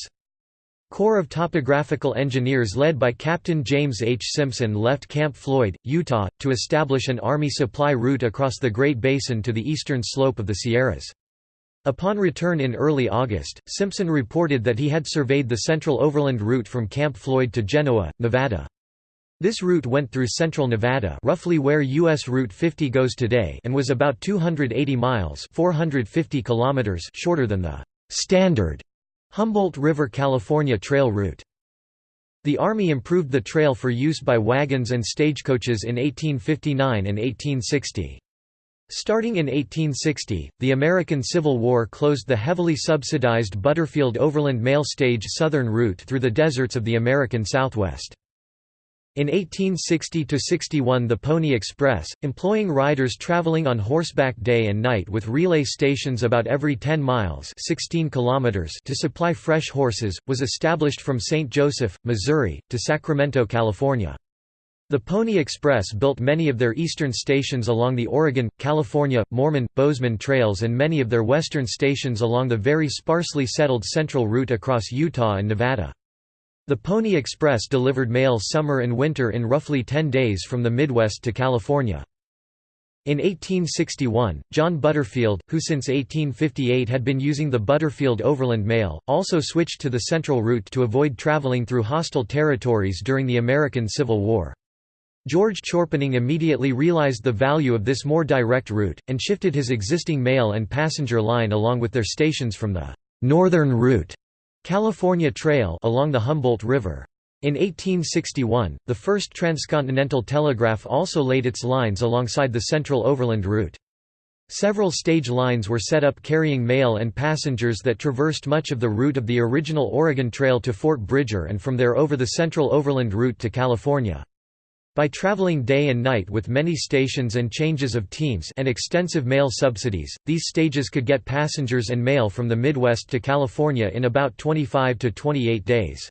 Corps of Topographical Engineers led by Captain James H. Simpson left Camp Floyd, Utah, to establish an Army supply route across the Great Basin to the eastern slope of the Sierras. Upon return in early August, Simpson reported that he had surveyed the central overland route from Camp Floyd to Genoa, Nevada. This route went through central Nevada roughly where U.S. Route 50 goes today and was about 280 miles 450 kilometers shorter than the «standard» Humboldt River California Trail route. The Army improved the trail for use by wagons and stagecoaches in 1859 and 1860. Starting in 1860, the American Civil War closed the heavily subsidized Butterfield Overland Mail Stage southern route through the deserts of the American Southwest. In 1860–61 the Pony Express, employing riders traveling on horseback day and night with relay stations about every 10 miles 16 kilometers to supply fresh horses, was established from St. Joseph, Missouri, to Sacramento, California. The Pony Express built many of their eastern stations along the Oregon, California, Mormon, Bozeman trails and many of their western stations along the very sparsely settled central route across Utah and Nevada. The Pony Express delivered mail summer and winter in roughly 10 days from the Midwest to California. In 1861, John Butterfield, who since 1858 had been using the Butterfield Overland Mail, also switched to the central route to avoid traveling through hostile territories during the American Civil War. George Chorpenning immediately realized the value of this more direct route, and shifted his existing mail and passenger line along with their stations from the «northern route» California Trail along the Humboldt River. In 1861, the first transcontinental telegraph also laid its lines alongside the Central Overland Route. Several stage lines were set up carrying mail and passengers that traversed much of the route of the original Oregon Trail to Fort Bridger and from there over the Central Overland Route to California. By traveling day and night with many stations and changes of teams and extensive mail subsidies, these stages could get passengers and mail from the Midwest to California in about 25 to 28 days.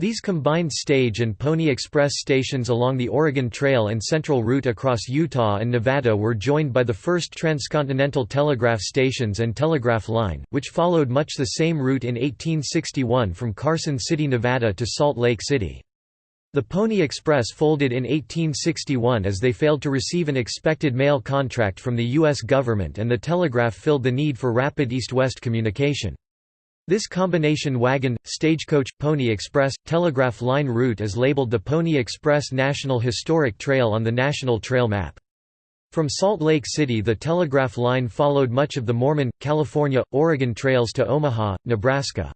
These combined stage and Pony Express stations along the Oregon Trail and Central Route across Utah and Nevada were joined by the first transcontinental telegraph stations and telegraph line, which followed much the same route in 1861 from Carson City, Nevada to Salt Lake City. The Pony Express folded in 1861 as they failed to receive an expected mail contract from the U.S. government and the telegraph filled the need for rapid east-west communication. This combination wagon, stagecoach, Pony Express, telegraph line route is labeled the Pony Express National Historic Trail on the National Trail Map. From Salt Lake City the telegraph line followed much of the Mormon, California, Oregon trails to Omaha, Nebraska.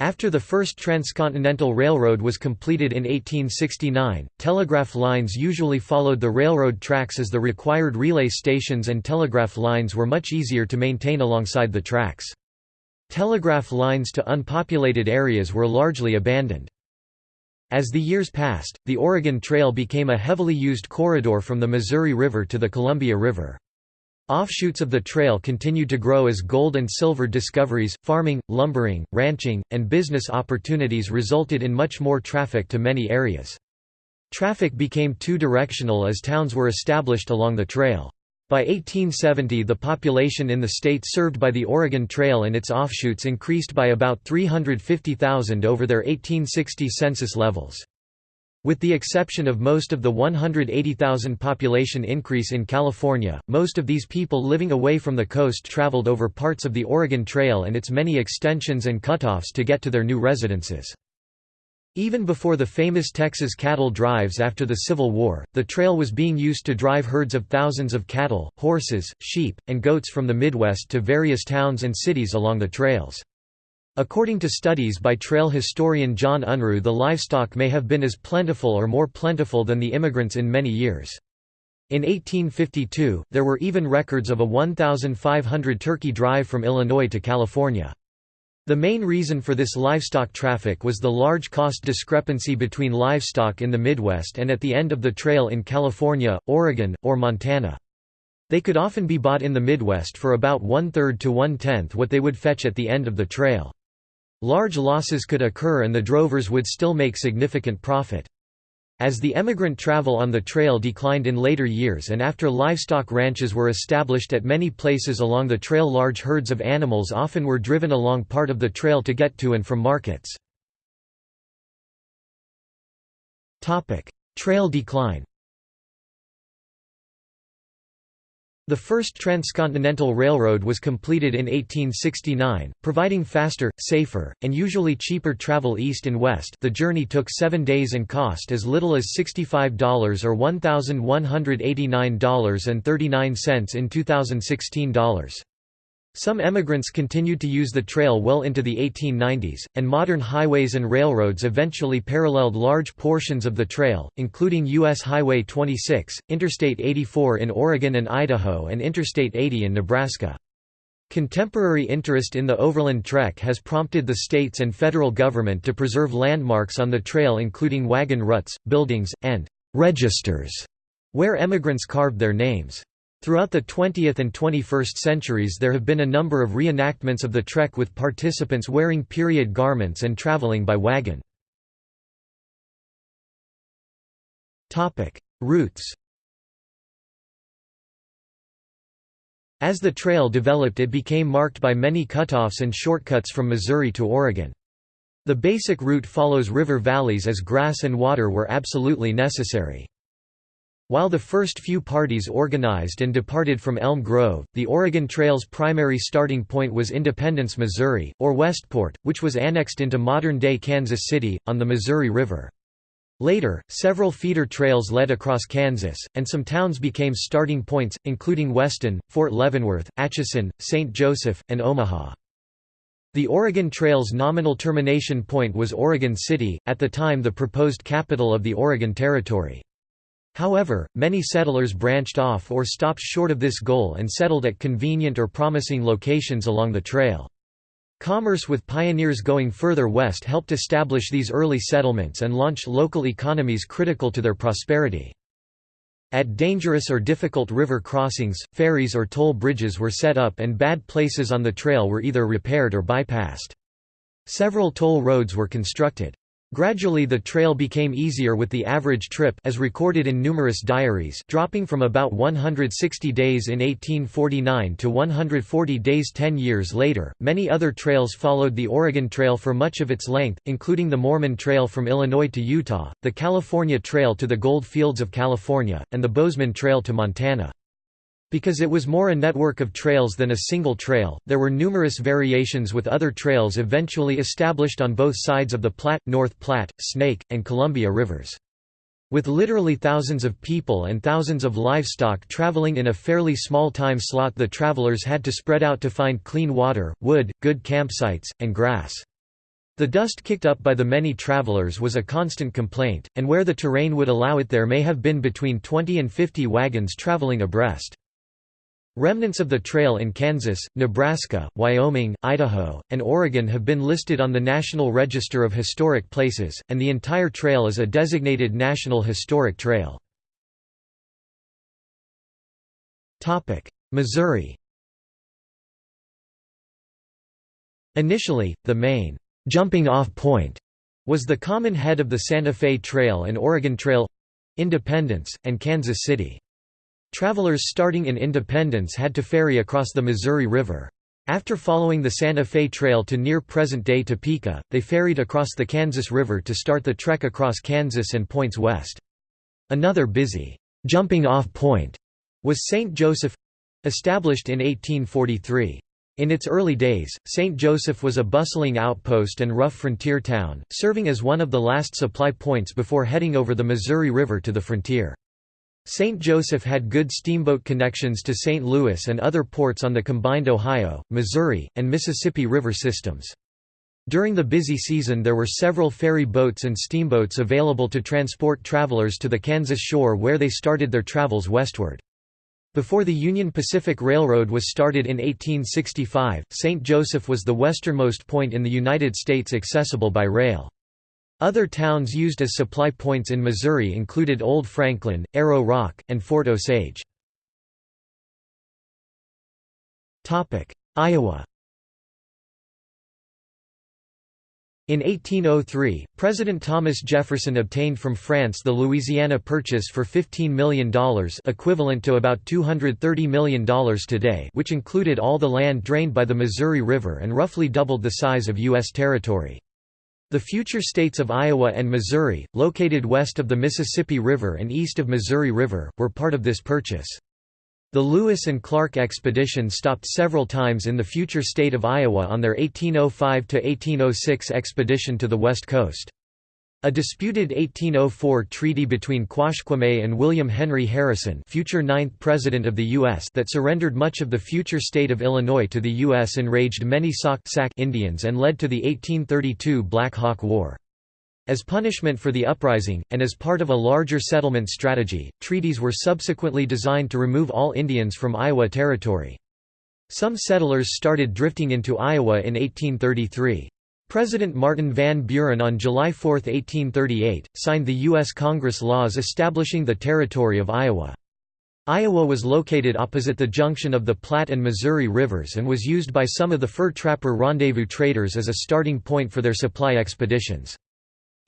After the first transcontinental railroad was completed in 1869, telegraph lines usually followed the railroad tracks as the required relay stations and telegraph lines were much easier to maintain alongside the tracks. Telegraph lines to unpopulated areas were largely abandoned. As the years passed, the Oregon Trail became a heavily used corridor from the Missouri River to the Columbia River. Offshoots of the trail continued to grow as gold and silver discoveries, farming, lumbering, ranching, and business opportunities resulted in much more traffic to many areas. Traffic became two-directional as towns were established along the trail. By 1870 the population in the state served by the Oregon Trail and its offshoots increased by about 350,000 over their 1860 census levels. With the exception of most of the 180,000 population increase in California, most of these people living away from the coast traveled over parts of the Oregon Trail and its many extensions and cutoffs to get to their new residences. Even before the famous Texas cattle drives after the Civil War, the trail was being used to drive herds of thousands of cattle, horses, sheep, and goats from the Midwest to various towns and cities along the trails. According to studies by trail historian John Unruh the livestock may have been as plentiful or more plentiful than the immigrants in many years. In 1852, there were even records of a 1,500 turkey drive from Illinois to California. The main reason for this livestock traffic was the large cost discrepancy between livestock in the Midwest and at the end of the trail in California, Oregon, or Montana. They could often be bought in the Midwest for about one-third to one-tenth what they would fetch at the end of the trail. Large losses could occur and the drovers would still make significant profit. As the emigrant travel on the trail declined in later years and after livestock ranches were established at many places along the trail large herds of animals often were driven along part of the trail to get to and from markets. Trail decline The first transcontinental railroad was completed in 1869, providing faster, safer, and usually cheaper travel east and west the journey took seven days and cost as little as $65 or $1,189.39 in 2016 dollars. Some emigrants continued to use the trail well into the 1890s, and modern highways and railroads eventually paralleled large portions of the trail, including U.S. Highway 26, Interstate 84 in Oregon and Idaho and Interstate 80 in Nebraska. Contemporary interest in the overland trek has prompted the states and federal government to preserve landmarks on the trail including wagon ruts, buildings, and «registers» where emigrants carved their names. Throughout the 20th and 21st centuries there have been a number of reenactments of the trek with participants wearing period garments and traveling by wagon. Routes As the trail developed it became marked by many cutoffs and shortcuts from Missouri to Oregon. The basic route follows river valleys as grass and water were absolutely necessary. While the first few parties organized and departed from Elm Grove, the Oregon Trail's primary starting point was Independence, Missouri, or Westport, which was annexed into modern-day Kansas City, on the Missouri River. Later, several feeder trails led across Kansas, and some towns became starting points, including Weston, Fort Leavenworth, Atchison, St. Joseph, and Omaha. The Oregon Trail's nominal termination point was Oregon City, at the time the proposed capital of the Oregon Territory. However, many settlers branched off or stopped short of this goal and settled at convenient or promising locations along the trail. Commerce with pioneers going further west helped establish these early settlements and launch local economies critical to their prosperity. At dangerous or difficult river crossings, ferries or toll bridges were set up and bad places on the trail were either repaired or bypassed. Several toll roads were constructed. Gradually the trail became easier with the average trip as recorded in numerous diaries dropping from about 160 days in 1849 to 140 days 10 years later. Many other trails followed the Oregon Trail for much of its length, including the Mormon Trail from Illinois to Utah, the California Trail to the Gold Fields of California, and the Bozeman Trail to Montana. Because it was more a network of trails than a single trail, there were numerous variations with other trails eventually established on both sides of the Platte, North Platte, Snake, and Columbia rivers. With literally thousands of people and thousands of livestock traveling in a fairly small time slot the travelers had to spread out to find clean water, wood, good campsites, and grass. The dust kicked up by the many travelers was a constant complaint, and where the terrain would allow it there may have been between 20 and 50 wagons traveling abreast. Remnants of the trail in Kansas, Nebraska, Wyoming, Idaho, and Oregon have been listed on the National Register of Historic Places, and the entire trail is a designated National Historic Trail. Missouri Initially, the main jumping-off point was the common head of the Santa Fe Trail and Oregon Trail—Independence, and Kansas City. Travelers starting in Independence had to ferry across the Missouri River. After following the Santa Fe Trail to near present-day Topeka, they ferried across the Kansas River to start the trek across Kansas and points west. Another busy, jumping-off point was St. Joseph—established in 1843. In its early days, St. Joseph was a bustling outpost and rough frontier town, serving as one of the last supply points before heading over the Missouri River to the frontier. St. Joseph had good steamboat connections to St. Louis and other ports on the combined Ohio, Missouri, and Mississippi River systems. During the busy season there were several ferry boats and steamboats available to transport travelers to the Kansas shore where they started their travels westward. Before the Union Pacific Railroad was started in 1865, St. Joseph was the westernmost point in the United States accessible by rail. Other towns used as supply points in Missouri included Old Franklin, Arrow Rock, and Fort Osage. Iowa In 1803, President Thomas Jefferson obtained from France the Louisiana Purchase for $15 million equivalent to about $230 million today which included all the land drained by the Missouri River and roughly doubled the size of U.S. territory. The future states of Iowa and Missouri, located west of the Mississippi River and east of Missouri River, were part of this purchase. The Lewis and Clark expedition stopped several times in the future state of Iowa on their 1805–1806 expedition to the west coast. A disputed 1804 treaty between Quashquame and William Henry Harrison future ninth President of the U.S. that surrendered much of the future state of Illinois to the U.S. enraged many Sauk Indians and led to the 1832 Black Hawk War. As punishment for the uprising, and as part of a larger settlement strategy, treaties were subsequently designed to remove all Indians from Iowa Territory. Some settlers started drifting into Iowa in 1833. President Martin Van Buren on July 4, 1838, signed the U.S. Congress laws establishing the Territory of Iowa. Iowa was located opposite the junction of the Platte and Missouri rivers and was used by some of the fur trapper rendezvous traders as a starting point for their supply expeditions.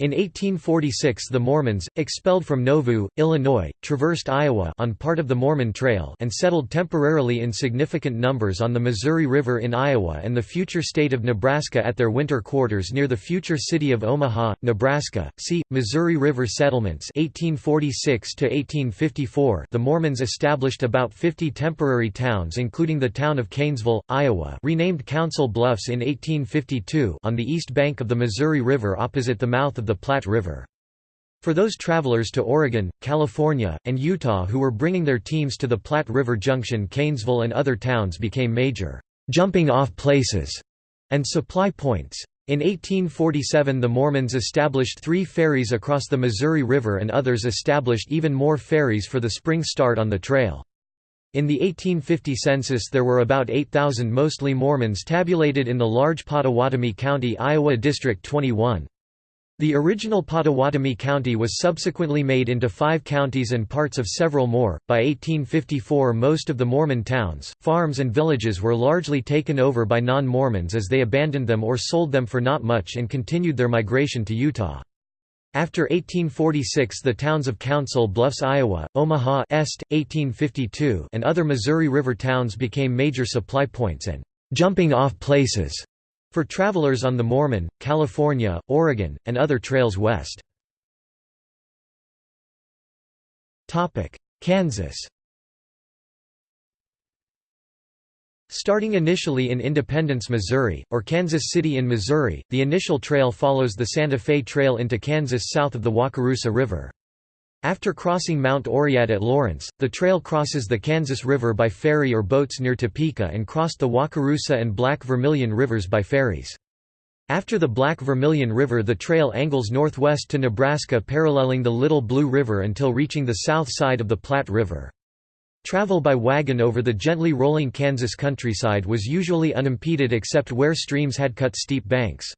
In 1846 the Mormons, expelled from Nauvoo, Illinois, traversed Iowa on part of the Mormon Trail and settled temporarily in significant numbers on the Missouri River in Iowa and the future state of Nebraska at their winter quarters near the future city of Omaha, Nebraska. See, Missouri River Settlements 1846 -1854 The Mormons established about 50 temporary towns including the town of Kanesville, Iowa renamed Council Bluffs in 1852 on the east bank of the Missouri River opposite the mouth of the Platte River. For those travelers to Oregon, California, and Utah who were bringing their teams to the Platte River Junction Kanesville and other towns became major «jumping-off places» and supply points. In 1847 the Mormons established three ferries across the Missouri River and others established even more ferries for the spring start on the trail. In the 1850 census there were about 8,000 mostly Mormons tabulated in the large Pottawattamie County Iowa District 21. The original Pottawattamie County was subsequently made into five counties and parts of several more. By 1854, most of the Mormon towns, farms, and villages were largely taken over by non Mormons as they abandoned them or sold them for not much and continued their migration to Utah. After 1846 the towns of Council Bluffs Iowa, Omaha Est, 1852 and other Missouri River towns became major supply points and «jumping-off places» For travelers on the Mormon, California, Oregon, and other trails west. Kansas Starting initially in Independence, Missouri, or Kansas City in Missouri, the initial trail follows the Santa Fe Trail into Kansas south of the Wakarusa River. After crossing Mount Oread at Lawrence, the trail crosses the Kansas River by ferry or boats near Topeka and crossed the Wakarusa and Black Vermilion rivers by ferries. After the Black Vermilion River the trail angles northwest to Nebraska paralleling the Little Blue River until reaching the south side of the Platte River. Travel by wagon over the gently rolling Kansas countryside was usually unimpeded except where streams had cut steep banks.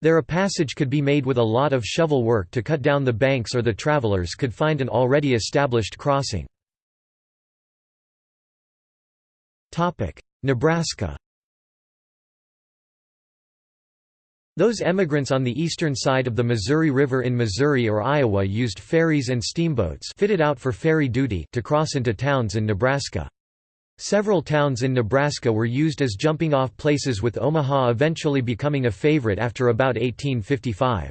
There a passage could be made with a lot of shovel work to cut down the banks or the travelers could find an already established crossing. Nebraska Those emigrants on the eastern side of the Missouri River in Missouri or Iowa used ferries and steamboats fitted out for ferry duty to cross into towns in Nebraska. Several towns in Nebraska were used as jumping-off places with Omaha eventually becoming a favorite after about 1855.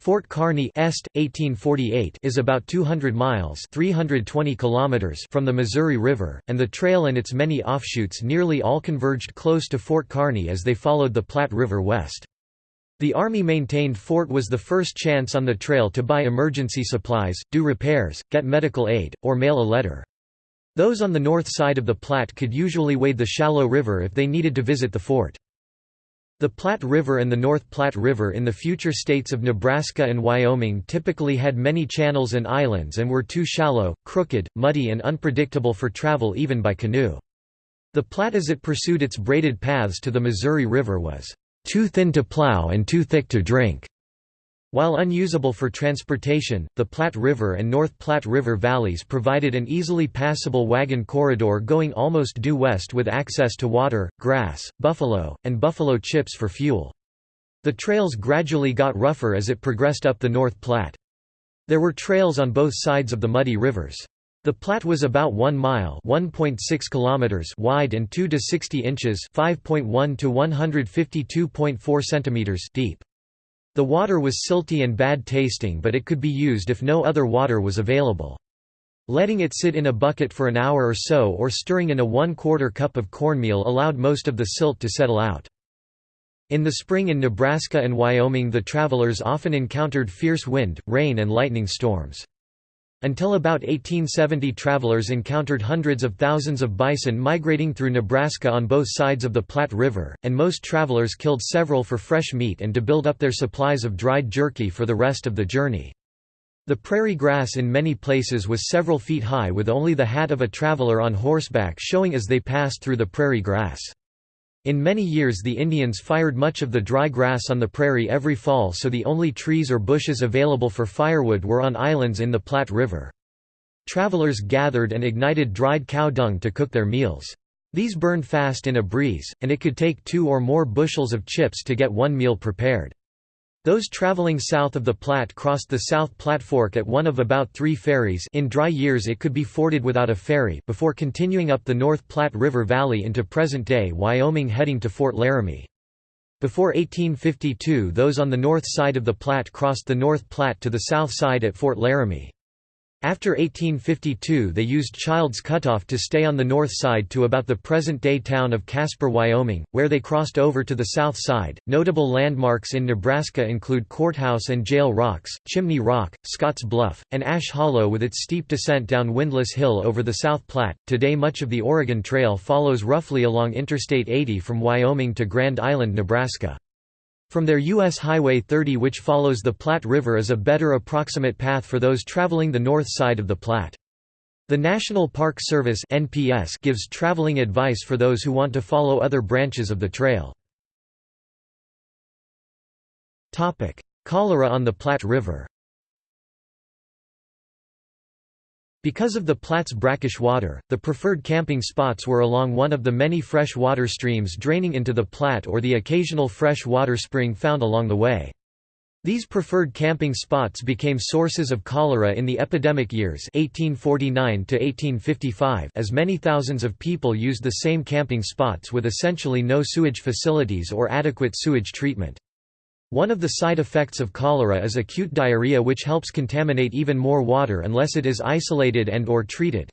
Fort Kearny Est, 1848 is about 200 miles 320 kilometers from the Missouri River, and the trail and its many offshoots nearly all converged close to Fort Kearny as they followed the Platte River west. The Army-maintained fort was the first chance on the trail to buy emergency supplies, do repairs, get medical aid, or mail a letter. Those on the north side of the Platte could usually wade the shallow river if they needed to visit the fort. The Platte River and the North Platte River in the future states of Nebraska and Wyoming typically had many channels and islands and were too shallow, crooked, muddy and unpredictable for travel even by canoe. The Platte as it pursued its braided paths to the Missouri River was, "...too thin to plow and too thick to drink." While unusable for transportation, the Platte River and North Platte River valleys provided an easily passable wagon corridor going almost due west with access to water, grass, buffalo, and buffalo chips for fuel. The trails gradually got rougher as it progressed up the North Platte. There were trails on both sides of the muddy rivers. The Platte was about 1 mile (1.6 kilometers) wide and 2 to 60 inches (5.1 to 152.4 centimeters) deep. The water was silty and bad tasting but it could be used if no other water was available. Letting it sit in a bucket for an hour or so or stirring in a one-quarter cup of cornmeal allowed most of the silt to settle out. In the spring in Nebraska and Wyoming the travelers often encountered fierce wind, rain and lightning storms. Until about 1870 travelers encountered hundreds of thousands of bison migrating through Nebraska on both sides of the Platte River, and most travelers killed several for fresh meat and to build up their supplies of dried jerky for the rest of the journey. The prairie grass in many places was several feet high with only the hat of a traveler on horseback showing as they passed through the prairie grass. In many years the Indians fired much of the dry grass on the prairie every fall so the only trees or bushes available for firewood were on islands in the Platte River. Travelers gathered and ignited dried cow dung to cook their meals. These burned fast in a breeze, and it could take two or more bushels of chips to get one meal prepared. Those traveling south of the Platte crossed the South Platte Fork at one of about three ferries in dry years it could be forded without a ferry before continuing up the North Platte River Valley into present-day Wyoming heading to Fort Laramie. Before 1852 those on the north side of the Platte crossed the North Platte to the south side at Fort Laramie. After 1852 they used Childs Cutoff to stay on the north side to about the present-day town of Casper, Wyoming, where they crossed over to the south side. Notable landmarks in Nebraska include Courthouse and Jail Rocks, Chimney Rock, Scotts Bluff, and Ash Hollow with its steep descent down Windlass Hill over the South Platte. Today much of the Oregon Trail follows roughly along Interstate 80 from Wyoming to Grand Island, Nebraska. From there U.S. Highway 30 which follows the Platte River is a better approximate path for those traveling the north side of the Platte. The National Park Service NPS gives traveling advice for those who want to follow other branches of the trail. Cholera on the Platte River Because of the Platte's brackish water, the preferred camping spots were along one of the many fresh water streams draining into the Platte or the occasional fresh water spring found along the way. These preferred camping spots became sources of cholera in the epidemic years 1849 1855) as many thousands of people used the same camping spots with essentially no sewage facilities or adequate sewage treatment. One of the side effects of cholera is acute diarrhea which helps contaminate even more water unless it is isolated and or treated.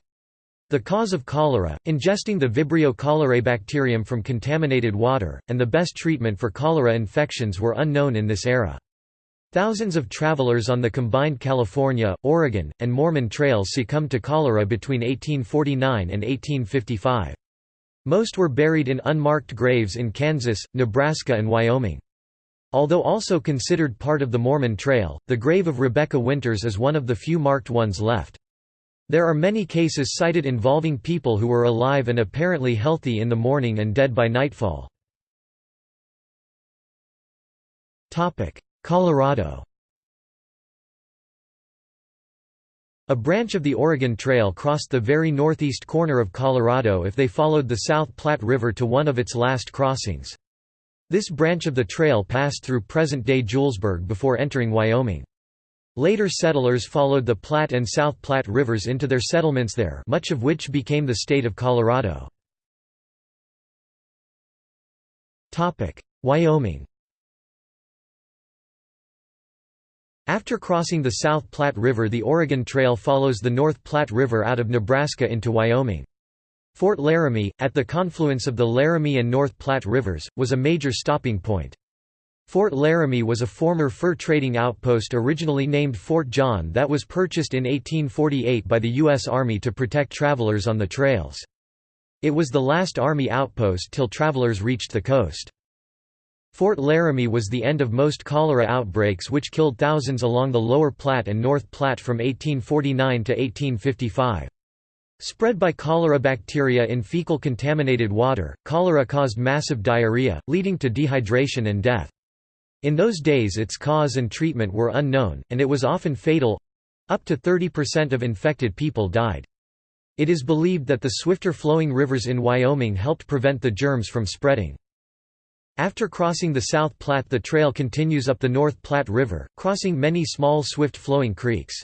The cause of cholera, ingesting the Vibrio cholerae bacterium from contaminated water, and the best treatment for cholera infections were unknown in this era. Thousands of travelers on the combined California, Oregon, and Mormon trails succumbed to cholera between 1849 and 1855. Most were buried in unmarked graves in Kansas, Nebraska and Wyoming. Although also considered part of the Mormon Trail, the grave of Rebecca Winters is one of the few marked ones left. There are many cases cited involving people who were alive and apparently healthy in the morning and dead by nightfall. Colorado A branch of the Oregon Trail crossed the very northeast corner of Colorado if they followed the South Platte River to one of its last crossings. This branch of the trail passed through present-day Julesburg before entering Wyoming. Later settlers followed the Platte and South Platte rivers into their settlements there much of which became the state of Colorado. Wyoming After crossing the South Platte River the Oregon Trail follows the North Platte River out of Nebraska into Wyoming. Fort Laramie, at the confluence of the Laramie and North Platte rivers, was a major stopping point. Fort Laramie was a former fur trading outpost originally named Fort John that was purchased in 1848 by the U.S. Army to protect travelers on the trails. It was the last Army outpost till travelers reached the coast. Fort Laramie was the end of most cholera outbreaks which killed thousands along the Lower Platte and North Platte from 1849 to 1855. Spread by cholera bacteria in fecal contaminated water, cholera caused massive diarrhea, leading to dehydration and death. In those days its cause and treatment were unknown, and it was often fatal—up to 30% of infected people died. It is believed that the swifter flowing rivers in Wyoming helped prevent the germs from spreading. After crossing the South Platte the trail continues up the North Platte River, crossing many small swift-flowing creeks.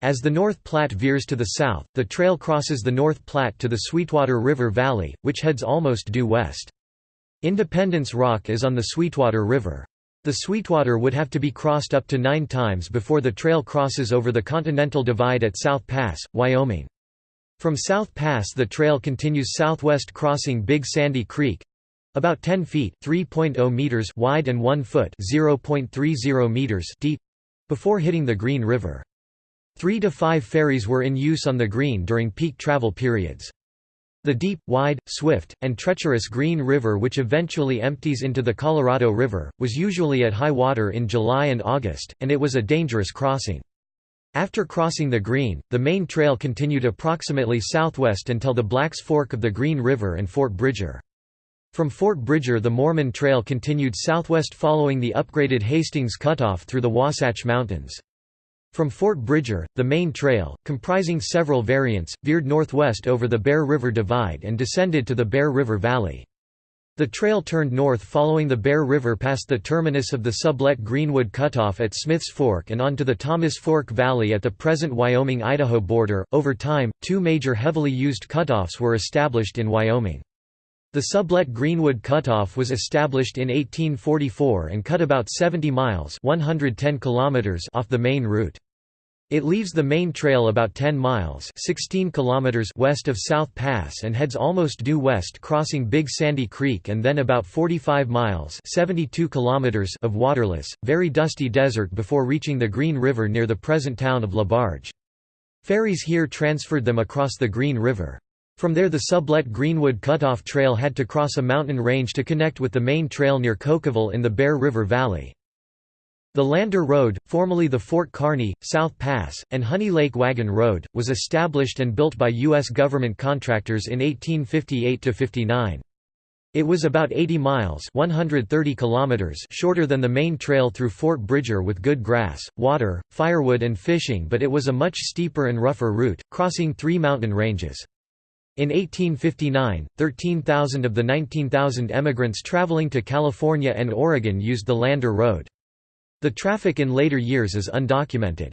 As the North Platte veers to the south, the trail crosses the North Platte to the Sweetwater River Valley, which heads almost due west. Independence Rock is on the Sweetwater River. The Sweetwater would have to be crossed up to nine times before the trail crosses over the Continental Divide at South Pass, Wyoming. From South Pass the trail continues southwest crossing Big Sandy Creek, about 10 feet (3.0 meters) wide and 1 foot (0.30 meters) deep before hitting the Green River. Three to five ferries were in use on the Green during peak travel periods. The deep, wide, swift, and treacherous Green River which eventually empties into the Colorado River, was usually at high water in July and August, and it was a dangerous crossing. After crossing the Green, the main trail continued approximately southwest until the Blacks Fork of the Green River and Fort Bridger. From Fort Bridger the Mormon Trail continued southwest following the upgraded Hastings Cutoff through the Wasatch Mountains. From Fort Bridger, the main trail, comprising several variants, veered northwest over the Bear River Divide and descended to the Bear River Valley. The trail turned north following the Bear River past the terminus of the Sublette Greenwood Cutoff at Smith's Fork and onto the Thomas Fork Valley at the present Wyoming-Idaho border. Over time, two major heavily used cutoffs were established in Wyoming. The Sublette Greenwood Cutoff was established in 1844 and cut about 70 miles 110 kilometers off the main route. It leaves the main trail about 10 miles 16 kilometers west of South Pass and heads almost due west crossing Big Sandy Creek and then about 45 miles 72 kilometers of waterless, very dusty desert before reaching the Green River near the present town of LaBarge. Ferries here transferred them across the Green River. From there the Sublette Greenwood Cutoff Trail had to cross a mountain range to connect with the main trail near Cokeville in the Bear River Valley. The Lander Road, formerly the Fort Kearny, South Pass, and Honey Lake Wagon Road, was established and built by U.S. government contractors in 1858–59. It was about 80 miles 130 kilometers shorter than the main trail through Fort Bridger with good grass, water, firewood and fishing but it was a much steeper and rougher route, crossing three mountain ranges. In 1859, 13,000 of the 19,000 emigrants traveling to California and Oregon used the Lander Road. The traffic in later years is undocumented.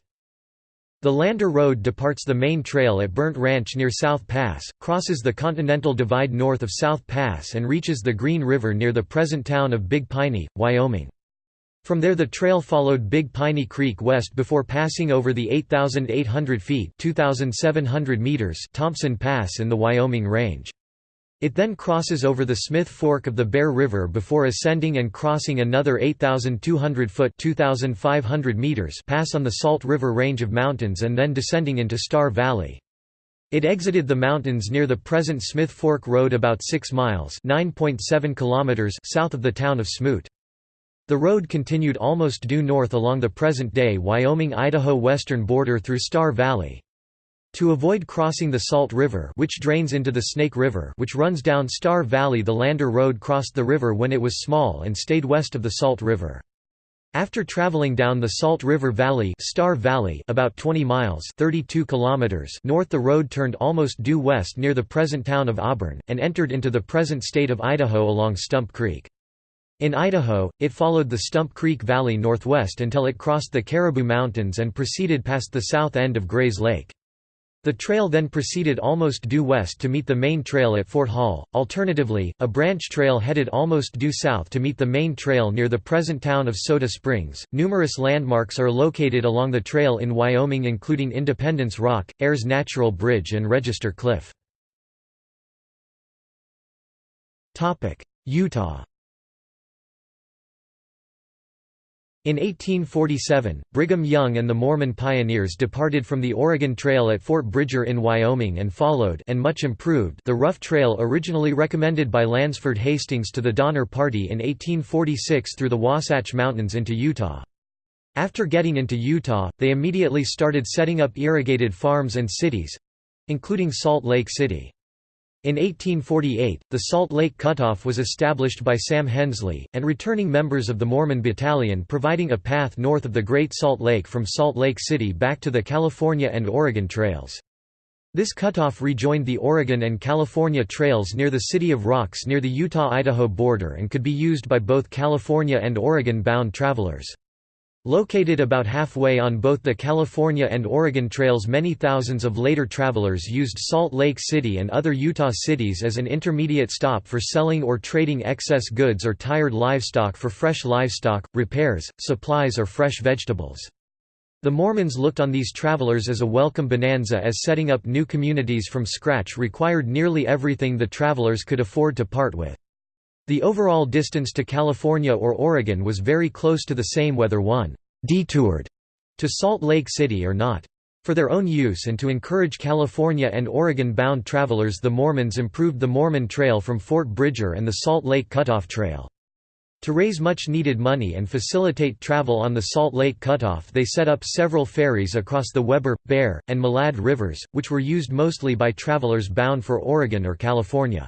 The Lander Road departs the main trail at Burnt Ranch near South Pass, crosses the Continental Divide north of South Pass and reaches the Green River near the present town of Big Piney, Wyoming. From there the trail followed Big Piney Creek west before passing over the 8,800 feet 2,700 meters Thompson Pass in the Wyoming Range. It then crosses over the Smith Fork of the Bear River before ascending and crossing another 8,200-foot (2,500 meters pass on the Salt River range of mountains and then descending into Star Valley. It exited the mountains near the present Smith Fork Road about 6 miles (9.7 kilometers) south of the town of Smoot. The road continued almost due north along the present-day Wyoming-Idaho western border through Star Valley. To avoid crossing the Salt River which drains into the Snake River which runs down Star Valley the Lander Road crossed the river when it was small and stayed west of the Salt River. After traveling down the Salt River Valley, Star Valley about 20 miles 32 kilometers north the road turned almost due west near the present town of Auburn, and entered into the present state of Idaho along Stump Creek. In Idaho, it followed the Stump Creek Valley northwest until it crossed the Caribou Mountains and proceeded past the south end of Grays Lake. The trail then proceeded almost due west to meet the main trail at Fort Hall. Alternatively, a branch trail headed almost due south to meet the main trail near the present town of Soda Springs. Numerous landmarks are located along the trail in Wyoming, including Independence Rock, Ayers Natural Bridge, and Register Cliff. Utah In 1847, Brigham Young and the Mormon pioneers departed from the Oregon Trail at Fort Bridger in Wyoming and followed and much improved the rough trail originally recommended by Lansford Hastings to the Donner Party in 1846 through the Wasatch Mountains into Utah. After getting into Utah, they immediately started setting up irrigated farms and cities—including Salt Lake City. In 1848, the Salt Lake Cutoff was established by Sam Hensley, and returning members of the Mormon Battalion providing a path north of the Great Salt Lake from Salt Lake City back to the California and Oregon trails. This cutoff rejoined the Oregon and California trails near the City of Rocks near the Utah-Idaho border and could be used by both California and Oregon-bound travelers. Located about halfway on both the California and Oregon trails many thousands of later travelers used Salt Lake City and other Utah cities as an intermediate stop for selling or trading excess goods or tired livestock for fresh livestock, repairs, supplies or fresh vegetables. The Mormons looked on these travelers as a welcome bonanza as setting up new communities from scratch required nearly everything the travelers could afford to part with. The overall distance to California or Oregon was very close to the same whether one «detoured» to Salt Lake City or not. For their own use and to encourage California and Oregon-bound travelers the Mormons improved the Mormon Trail from Fort Bridger and the Salt Lake Cutoff Trail. To raise much-needed money and facilitate travel on the Salt Lake Cutoff they set up several ferries across the Weber, Bear, and Malad rivers, which were used mostly by travelers bound for Oregon or California.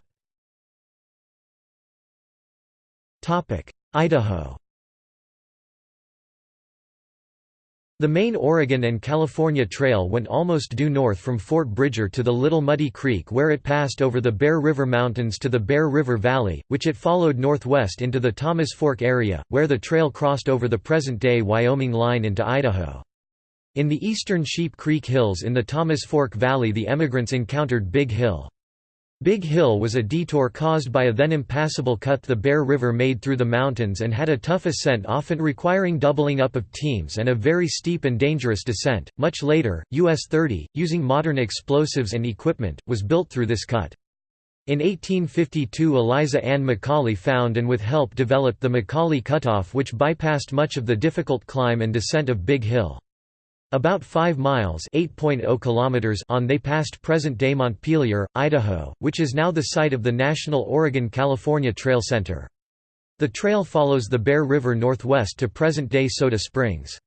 Idaho The main Oregon and California Trail went almost due north from Fort Bridger to the Little Muddy Creek where it passed over the Bear River Mountains to the Bear River Valley, which it followed northwest into the Thomas Fork area, where the trail crossed over the present-day Wyoming line into Idaho. In the eastern Sheep Creek Hills in the Thomas Fork Valley the emigrants encountered Big Hill. Big Hill was a detour caused by a then impassable cut the Bear River made through the mountains and had a tough ascent often requiring doubling up of teams and a very steep and dangerous descent. Much later, US 30, using modern explosives and equipment, was built through this cut. In 1852 Eliza Ann McAuley found and with help developed the McAuley Cutoff which bypassed much of the difficult climb and descent of Big Hill. About 5 miles (8.0 kilometers) on they passed present-day Montpelier, Idaho, which is now the site of the National Oregon-California Trail Center. The trail follows the Bear River northwest to present-day Soda Springs.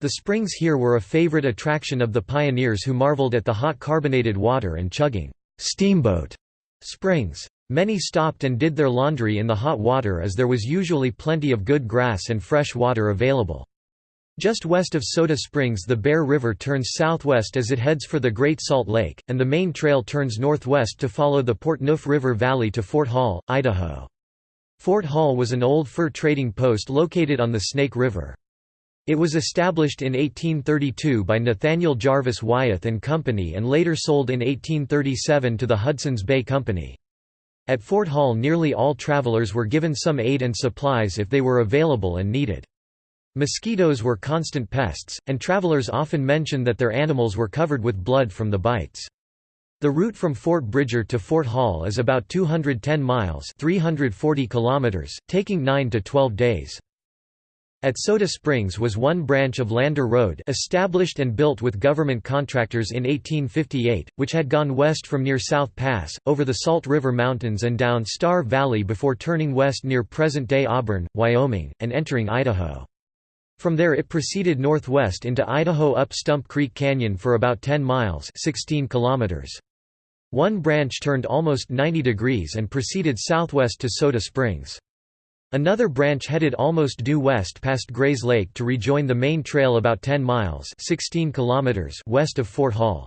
The springs here were a favorite attraction of the pioneers who marveled at the hot carbonated water and chugging steamboat springs. Many stopped and did their laundry in the hot water as there was usually plenty of good grass and fresh water available. Just west of Soda Springs the Bear River turns southwest as it heads for the Great Salt Lake, and the main trail turns northwest to follow the Portneuf River Valley to Fort Hall, Idaho. Fort Hall was an old fur trading post located on the Snake River. It was established in 1832 by Nathaniel Jarvis Wyeth and Company and later sold in 1837 to the Hudson's Bay Company. At Fort Hall nearly all travelers were given some aid and supplies if they were available and needed. Mosquitoes were constant pests, and travelers often mentioned that their animals were covered with blood from the bites. The route from Fort Bridger to Fort Hall is about 210 miles 340 kilometers, taking 9 to 12 days. At Soda Springs was one branch of Lander Road established and built with government contractors in 1858, which had gone west from near South Pass, over the Salt River Mountains and down Star Valley before turning west near present-day Auburn, Wyoming, and entering Idaho. From there it proceeded northwest into Idaho up Stump Creek Canyon for about 10 miles 16 kilometers. One branch turned almost 90 degrees and proceeded southwest to Soda Springs. Another branch headed almost due west past Grays Lake to rejoin the main trail about 10 miles 16 kilometers west of Fort Hall.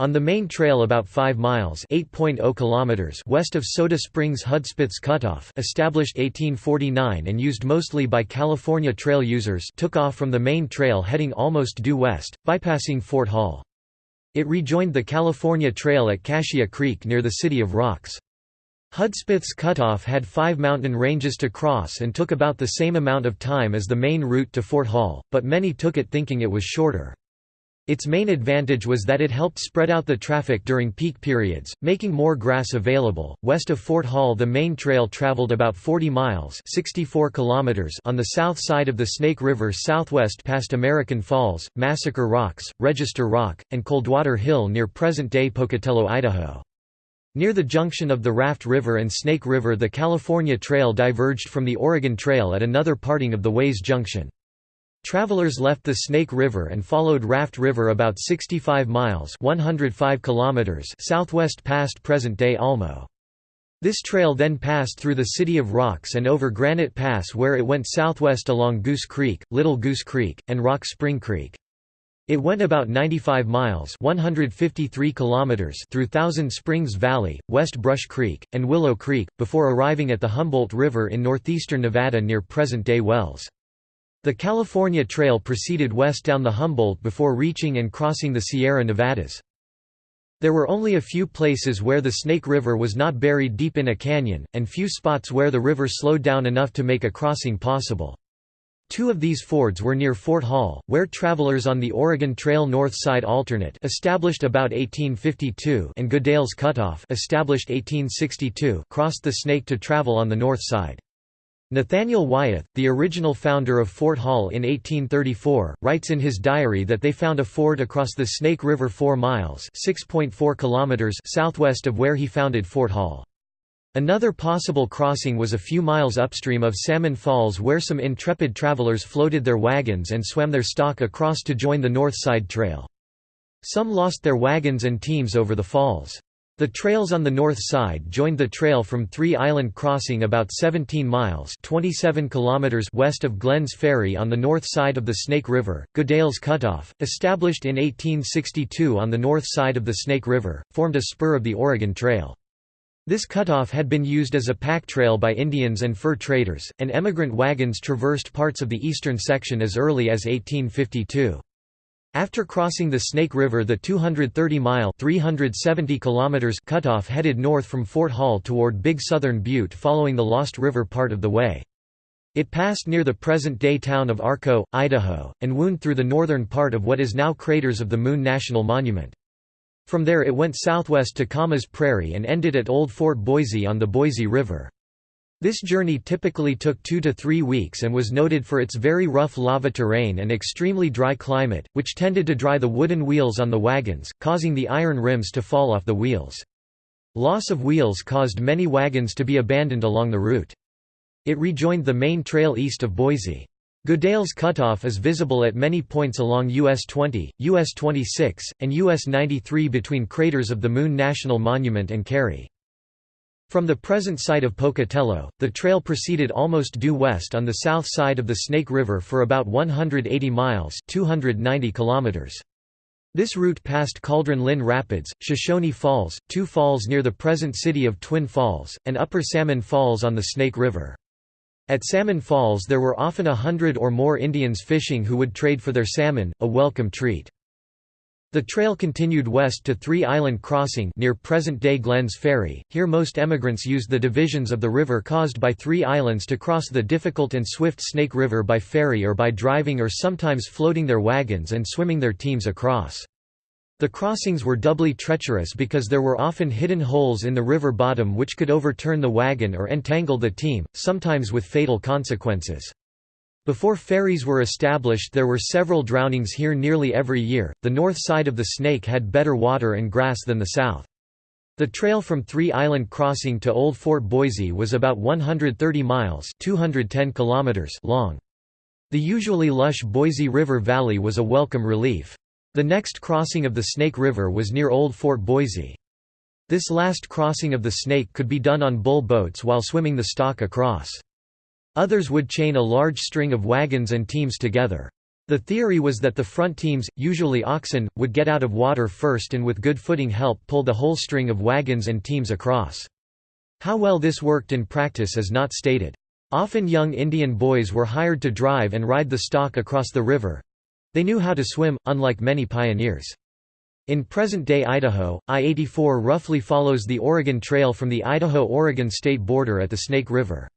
On the main trail about 5 miles oh kilometers west of Soda Springs Hudspeth's Cutoff established 1849 and used mostly by California trail users took off from the main trail heading almost due west, bypassing Fort Hall. It rejoined the California Trail at Cassia Creek near the City of Rocks. Hudspeth's Cutoff had five mountain ranges to cross and took about the same amount of time as the main route to Fort Hall, but many took it thinking it was shorter. Its main advantage was that it helped spread out the traffic during peak periods, making more grass available. West of Fort Hall, the main trail traveled about 40 miles (64 kilometers) on the south side of the Snake River southwest past American Falls, Massacre Rocks, Register Rock, and Coldwater Hill near present-day Pocatello, Idaho. Near the junction of the Raft River and Snake River the California Trail diverged from the Oregon Trail at another parting of the Ways Junction. Travelers left the Snake River and followed Raft River about 65 miles 105 kilometers southwest past present-day Almo. This trail then passed through the City of Rocks and over Granite Pass where it went southwest along Goose Creek, Little Goose Creek, and Rock Spring Creek. It went about 95 miles 153 kilometers through Thousand Springs Valley, West Brush Creek, and Willow Creek, before arriving at the Humboldt River in northeastern Nevada near present-day Wells. The California Trail proceeded west down the Humboldt before reaching and crossing the Sierra Nevadas. There were only a few places where the Snake River was not buried deep in a canyon, and few spots where the river slowed down enough to make a crossing possible. Two of these fords were near Fort Hall, where travelers on the Oregon Trail North Side Alternate established about 1852 and Goodale's Cutoff established 1862 crossed the Snake to travel on the north side. Nathaniel Wyeth, the original founder of Fort Hall in 1834, writes in his diary that they found a ford across the Snake River 4 miles kilometers southwest of where he founded Fort Hall. Another possible crossing was a few miles upstream of Salmon Falls where some intrepid travelers floated their wagons and swam their stock across to join the North Side Trail. Some lost their wagons and teams over the falls. The trails on the north side joined the trail from Three Island Crossing about 17 miles 27 kilometers west of Glenn's Ferry on the north side of the Snake River. Goodale's Cutoff, established in 1862 on the north side of the Snake River, formed a spur of the Oregon Trail. This cutoff had been used as a pack trail by Indians and fur traders, and emigrant wagons traversed parts of the eastern section as early as 1852. After crossing the Snake River the 230-mile cutoff headed north from Fort Hall toward Big Southern Butte following the Lost River part of the way. It passed near the present-day town of Arco, Idaho, and wound through the northern part of what is now Craters of the Moon National Monument. From there it went southwest to Camas Prairie and ended at Old Fort Boise on the Boise River. This journey typically took two to three weeks and was noted for its very rough lava terrain and extremely dry climate, which tended to dry the wooden wheels on the wagons, causing the iron rims to fall off the wheels. Loss of wheels caused many wagons to be abandoned along the route. It rejoined the main trail east of Boise. Goodale's cutoff is visible at many points along US 20, US 26, and US 93 between craters of the Moon National Monument and Carey. From the present site of Pocatello, the trail proceeded almost due west on the south side of the Snake River for about 180 miles 290 kilometers. This route passed Caldron Linn Rapids, Shoshone Falls, two falls near the present city of Twin Falls, and Upper Salmon Falls on the Snake River. At Salmon Falls there were often a hundred or more Indians fishing who would trade for their salmon, a welcome treat. The trail continued west to Three Island Crossing near present-day Glenns Ferry. Here most emigrants used the divisions of the river caused by three islands to cross the difficult and swift Snake River by ferry or by driving or sometimes floating their wagons and swimming their teams across. The crossings were doubly treacherous because there were often hidden holes in the river bottom which could overturn the wagon or entangle the team, sometimes with fatal consequences. Before ferries were established there were several drownings here nearly every year. The north side of the Snake had better water and grass than the south. The trail from Three Island Crossing to Old Fort Boise was about 130 miles 210 kilometers long. The usually lush Boise River Valley was a welcome relief. The next crossing of the Snake River was near Old Fort Boise. This last crossing of the Snake could be done on bull boats while swimming the stock across. Others would chain a large string of wagons and teams together. The theory was that the front teams, usually oxen, would get out of water first and with good footing help pull the whole string of wagons and teams across. How well this worked in practice is not stated. Often young Indian boys were hired to drive and ride the stock across the river. They knew how to swim, unlike many pioneers. In present-day Idaho, I-84 roughly follows the Oregon Trail from the Idaho-Oregon state border at the Snake River.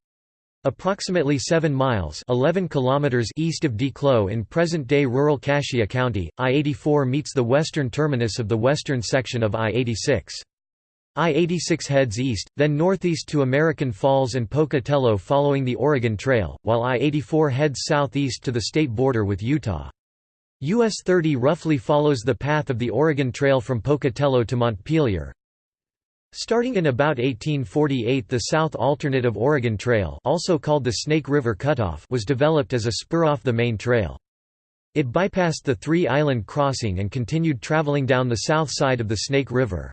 Approximately 7 miles 11 kilometers east of DeClos in present-day rural Cassia County, I-84 meets the western terminus of the western section of I-86. I-86 heads east, then northeast to American Falls and Pocatello following the Oregon Trail, while I-84 heads southeast to the state border with Utah. US 30 roughly follows the path of the Oregon Trail from Pocatello to Montpelier, Starting in about 1848 the South Alternate of Oregon Trail also called the Snake River Cutoff was developed as a spur off the main trail. It bypassed the Three Island Crossing and continued traveling down the south side of the Snake River.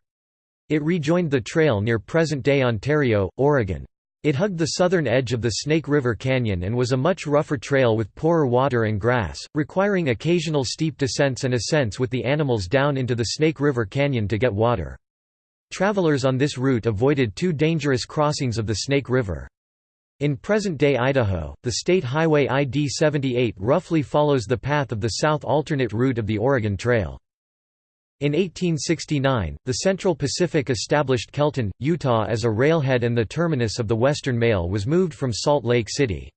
It rejoined the trail near present-day Ontario, Oregon. It hugged the southern edge of the Snake River Canyon and was a much rougher trail with poorer water and grass, requiring occasional steep descents and ascents with the animals down into the Snake River Canyon to get water. Travelers on this route avoided two dangerous crossings of the Snake River. In present-day Idaho, the state highway ID-78 roughly follows the path of the south alternate route of the Oregon Trail. In 1869, the Central Pacific established Kelton, Utah as a railhead and the terminus of the Western Mail was moved from Salt Lake City.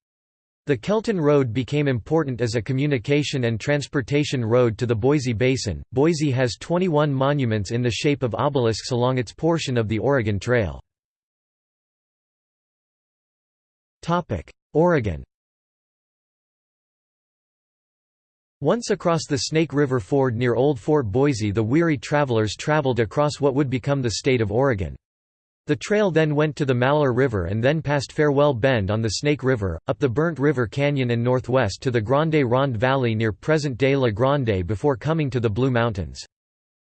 The Kelton Road became important as a communication and transportation road to the Boise Basin. Boise has 21 monuments in the shape of obelisks along its portion of the Oregon Trail. Topic: Oregon. Once across the Snake River ford near Old Fort Boise the weary travelers traveled across what would become the state of Oregon. The trail then went to the Malheur River and then past Farewell Bend on the Snake River, up the Burnt River Canyon and northwest to the Grande Ronde Valley near present-day La Grande before coming to the Blue Mountains.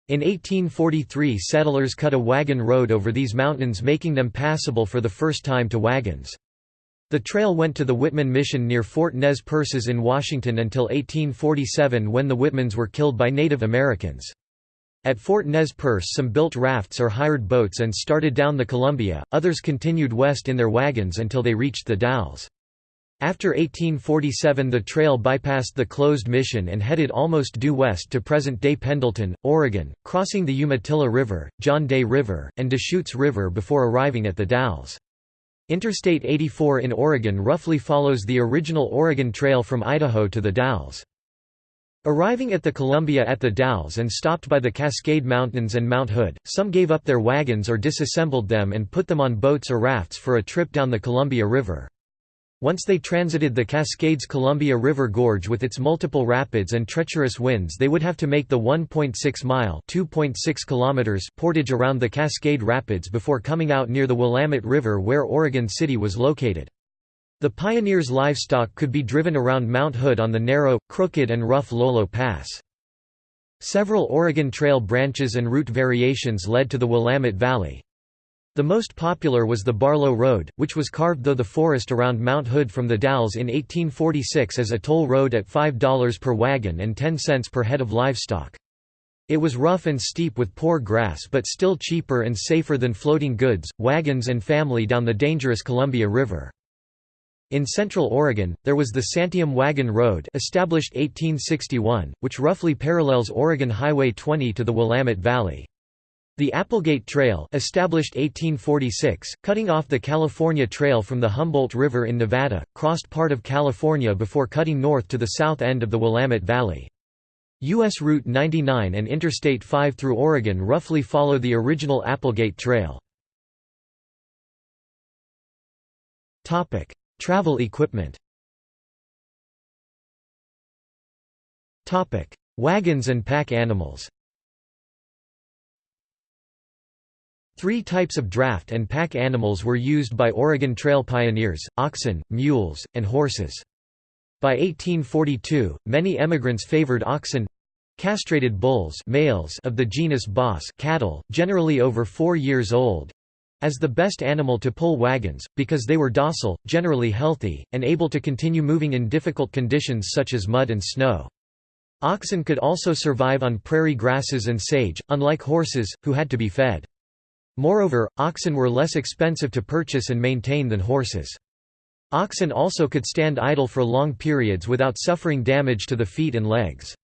In 1843 settlers cut a wagon road over these mountains making them passable for the first time to wagons. The trail went to the Whitman Mission near Fort Nez Perces in Washington until 1847 when the Whitmans were killed by Native Americans. At Fort Nez Perce some built rafts or hired boats and started down the Columbia, others continued west in their wagons until they reached the Dalles. After 1847 the trail bypassed the closed mission and headed almost due west to present-day Pendleton, Oregon, crossing the Umatilla River, John Day River, and Deschutes River before arriving at the Dalles. Interstate 84 in Oregon roughly follows the original Oregon Trail from Idaho to the Dalles. Arriving at the Columbia at the Dalles and stopped by the Cascade Mountains and Mount Hood, some gave up their wagons or disassembled them and put them on boats or rafts for a trip down the Columbia River. Once they transited the Cascades Columbia River Gorge with its multiple rapids and treacherous winds they would have to make the 1.6-mile portage around the Cascade Rapids before coming out near the Willamette River where Oregon City was located. The pioneers' livestock could be driven around Mount Hood on the narrow, crooked and rough Lolo Pass. Several Oregon Trail branches and route variations led to the Willamette Valley. The most popular was the Barlow Road, which was carved through the forest around Mount Hood from the Dalles in 1846 as a toll road at $5 per wagon and 10 cents per head of livestock. It was rough and steep with poor grass but still cheaper and safer than floating goods, wagons and family down the dangerous Columbia River. In central Oregon, there was the Santiam Wagon Road established 1861, which roughly parallels Oregon Highway 20 to the Willamette Valley. The Applegate Trail established 1846, cutting off the California Trail from the Humboldt River in Nevada, crossed part of California before cutting north to the south end of the Willamette Valley. U.S. Route 99 and Interstate 5 through Oregon roughly follow the original Applegate Trail. Travel equipment. Wagons and pack animals. Three types of draft and pack animals were used by Oregon Trail pioneers, oxen, mules, and horses. By 1842, many emigrants favored oxen—castrated bulls males of the genus Bos cattle, generally over four years old, as the best animal to pull wagons, because they were docile, generally healthy, and able to continue moving in difficult conditions such as mud and snow. Oxen could also survive on prairie grasses and sage, unlike horses, who had to be fed. Moreover, oxen were less expensive to purchase and maintain than horses. Oxen also could stand idle for long periods without suffering damage to the feet and legs.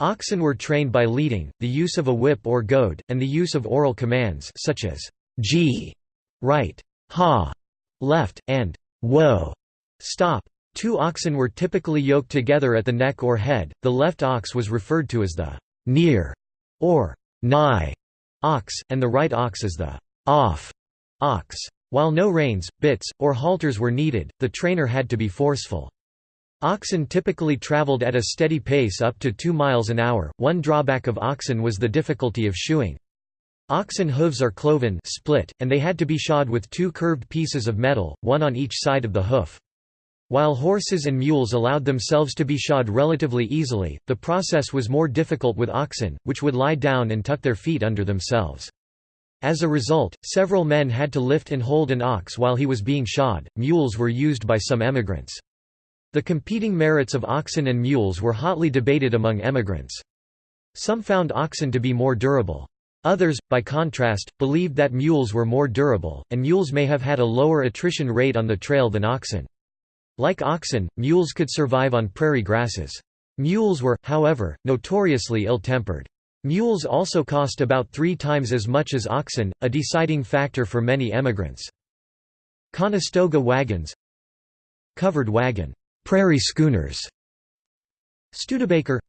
Oxen were trained by leading, the use of a whip or goad, and the use of oral commands such as gee, right, haw, left, and whoa, stop. Two oxen were typically yoked together at the neck or head. The left ox was referred to as the near or nigh ox, and the right ox is the off ox. While no reins, bits, or halters were needed, the trainer had to be forceful. Oxen typically traveled at a steady pace up to 2 miles an hour. One drawback of oxen was the difficulty of shoeing. Oxen hooves are cloven split, and they had to be shod with two curved pieces of metal, one on each side of the hoof. While horses and mules allowed themselves to be shod relatively easily, the process was more difficult with oxen, which would lie down and tuck their feet under themselves. As a result, several men had to lift and hold an ox while he was being shod. Mules were used by some emigrants. The competing merits of oxen and mules were hotly debated among emigrants. Some found oxen to be more durable. Others, by contrast, believed that mules were more durable, and mules may have had a lower attrition rate on the trail than oxen. Like oxen, mules could survive on prairie grasses. Mules were, however, notoriously ill-tempered. Mules also cost about three times as much as oxen, a deciding factor for many emigrants. Conestoga wagons Covered wagon, prairie schooners Studebaker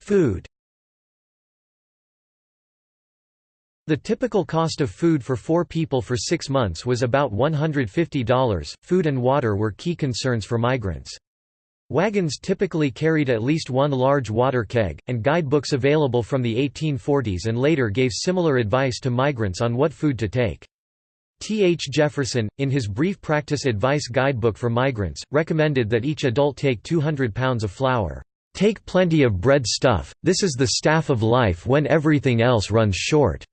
Food The typical cost of food for four people for six months was about $150. Food and water were key concerns for migrants. Wagons typically carried at least one large water keg, and guidebooks available from the 1840s and later gave similar advice to migrants on what food to take. T. H. Jefferson, in his Brief Practice Advice Guidebook for Migrants, recommended that each adult take 200 pounds of flour. Take plenty of bread stuff, this is the staff of life when everything else runs short.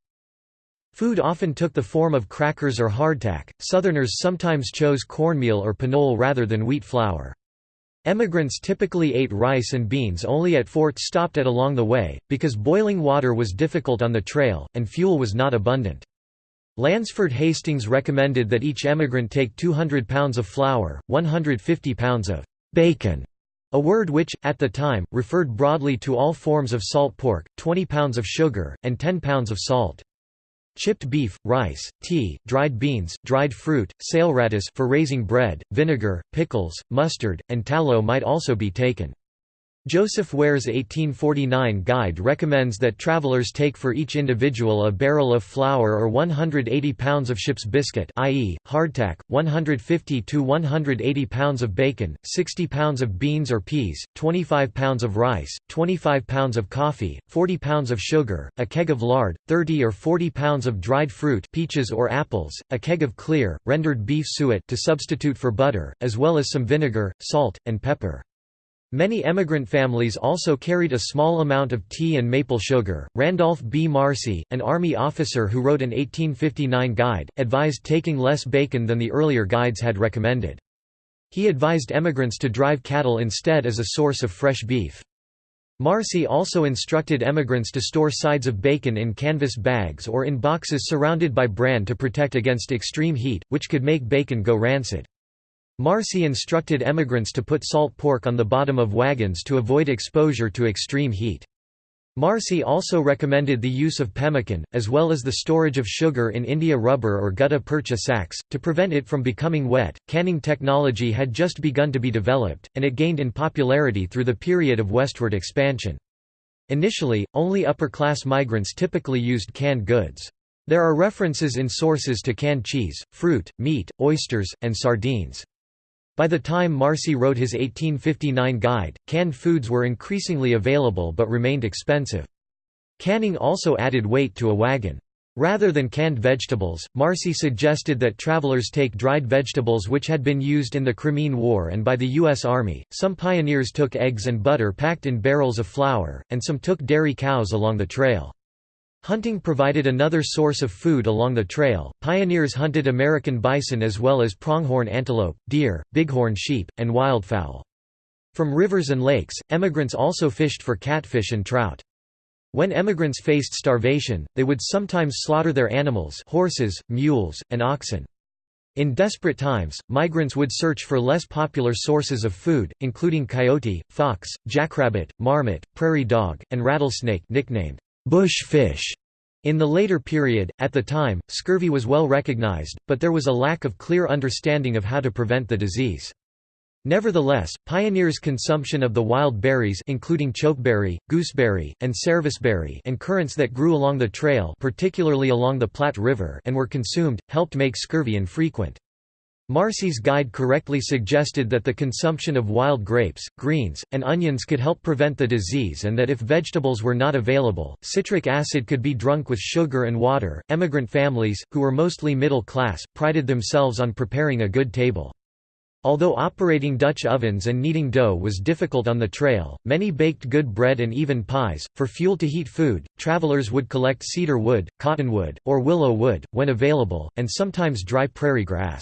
Food often took the form of crackers or hardtack, Southerners sometimes chose cornmeal or pinole rather than wheat flour. Emigrants typically ate rice and beans only at forts stopped at along the way, because boiling water was difficult on the trail, and fuel was not abundant. Lansford Hastings recommended that each emigrant take 200 pounds of flour, 150 pounds of bacon, a word which, at the time, referred broadly to all forms of salt pork, 20 pounds of sugar, and 10 pounds of salt. Chipped beef, rice, tea, dried beans, dried fruit, saleratus for raising bread, vinegar, pickles, mustard, and tallow might also be taken. Joseph Ware's 1849 guide recommends that travelers take for each individual a barrel of flour or 180 pounds of ship's biscuit i.e., hardtack, 150 to 180 pounds of bacon, 60 pounds of beans or peas, 25 pounds of rice, 25 pounds of coffee, 40 pounds of sugar, a keg of lard, 30 or 40 pounds of dried fruit peaches or apples, a keg of clear, rendered beef suet to substitute for butter, as well as some vinegar, salt, and pepper. Many emigrant families also carried a small amount of tea and maple sugar. Randolph B. Marcy, an Army officer who wrote an 1859 guide, advised taking less bacon than the earlier guides had recommended. He advised emigrants to drive cattle instead as a source of fresh beef. Marcy also instructed emigrants to store sides of bacon in canvas bags or in boxes surrounded by bran to protect against extreme heat, which could make bacon go rancid. Marcy instructed emigrants to put salt pork on the bottom of wagons to avoid exposure to extreme heat. Marcy also recommended the use of pemmican, as well as the storage of sugar in India rubber or gutta percha sacks, to prevent it from becoming wet. Canning technology had just begun to be developed, and it gained in popularity through the period of westward expansion. Initially, only upper-class migrants typically used canned goods. There are references in sources to canned cheese, fruit, meat, oysters, and sardines. By the time Marcy wrote his 1859 guide, canned foods were increasingly available but remained expensive. Canning also added weight to a wagon. Rather than canned vegetables, Marcy suggested that travelers take dried vegetables which had been used in the Crimean War and by the U.S. Army. Some pioneers took eggs and butter packed in barrels of flour, and some took dairy cows along the trail. Hunting provided another source of food along the trail. Pioneers hunted American bison as well as pronghorn antelope, deer, bighorn sheep, and wildfowl. From rivers and lakes, emigrants also fished for catfish and trout. When emigrants faced starvation, they would sometimes slaughter their animals horses, mules, and oxen. In desperate times, migrants would search for less popular sources of food, including coyote, fox, jackrabbit, marmot, prairie dog, and rattlesnake nicknamed bush fish. In the later period, at the time, scurvy was well recognized, but there was a lack of clear understanding of how to prevent the disease. Nevertheless, pioneers' consumption of the wild berries including chokeberry, gooseberry, and serviceberry and currants that grew along the trail particularly along the Platte River and were consumed, helped make scurvy infrequent. Marcy's guide correctly suggested that the consumption of wild grapes, greens, and onions could help prevent the disease and that if vegetables were not available, citric acid could be drunk with sugar and water. Emigrant families, who were mostly middle class, prided themselves on preparing a good table. Although operating Dutch ovens and kneading dough was difficult on the trail, many baked good bread and even pies. For fuel to heat food, travelers would collect cedar wood, cottonwood, or willow wood, when available, and sometimes dry prairie grass.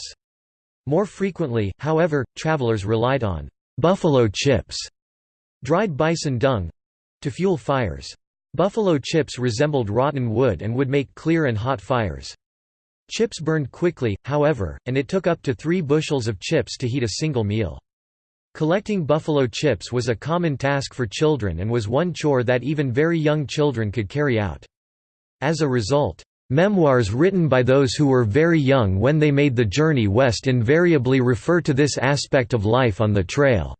More frequently, however, travelers relied on «buffalo chips» dried bison dung—to fuel fires. Buffalo chips resembled rotten wood and would make clear and hot fires. Chips burned quickly, however, and it took up to three bushels of chips to heat a single meal. Collecting buffalo chips was a common task for children and was one chore that even very young children could carry out. As a result, Memoirs written by those who were very young when they made the journey west invariably refer to this aspect of life on the trail.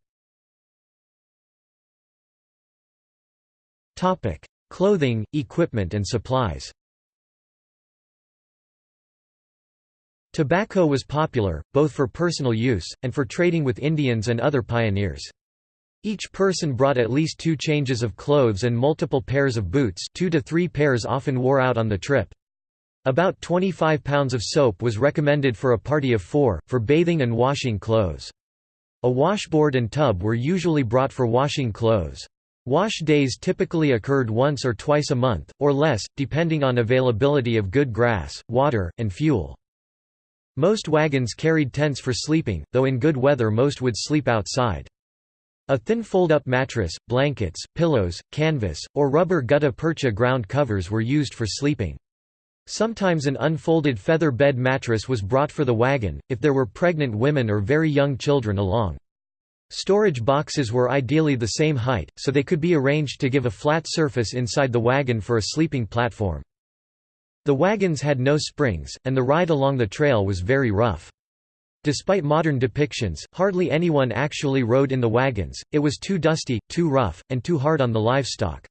Clothing, equipment and supplies Tobacco was popular, both for personal use, and for trading with Indians and other pioneers. Each person brought at least two changes of clothes and multiple pairs of boots two to three pairs often wore out on the trip. About 25 pounds of soap was recommended for a party of four, for bathing and washing clothes. A washboard and tub were usually brought for washing clothes. Wash days typically occurred once or twice a month, or less, depending on availability of good grass, water, and fuel. Most wagons carried tents for sleeping, though in good weather most would sleep outside. A thin fold-up mattress, blankets, pillows, canvas, or rubber gutta percha ground covers were used for sleeping. Sometimes an unfolded feather bed mattress was brought for the wagon, if there were pregnant women or very young children along. Storage boxes were ideally the same height, so they could be arranged to give a flat surface inside the wagon for a sleeping platform. The wagons had no springs, and the ride along the trail was very rough. Despite modern depictions, hardly anyone actually rode in the wagons, it was too dusty, too rough, and too hard on the livestock.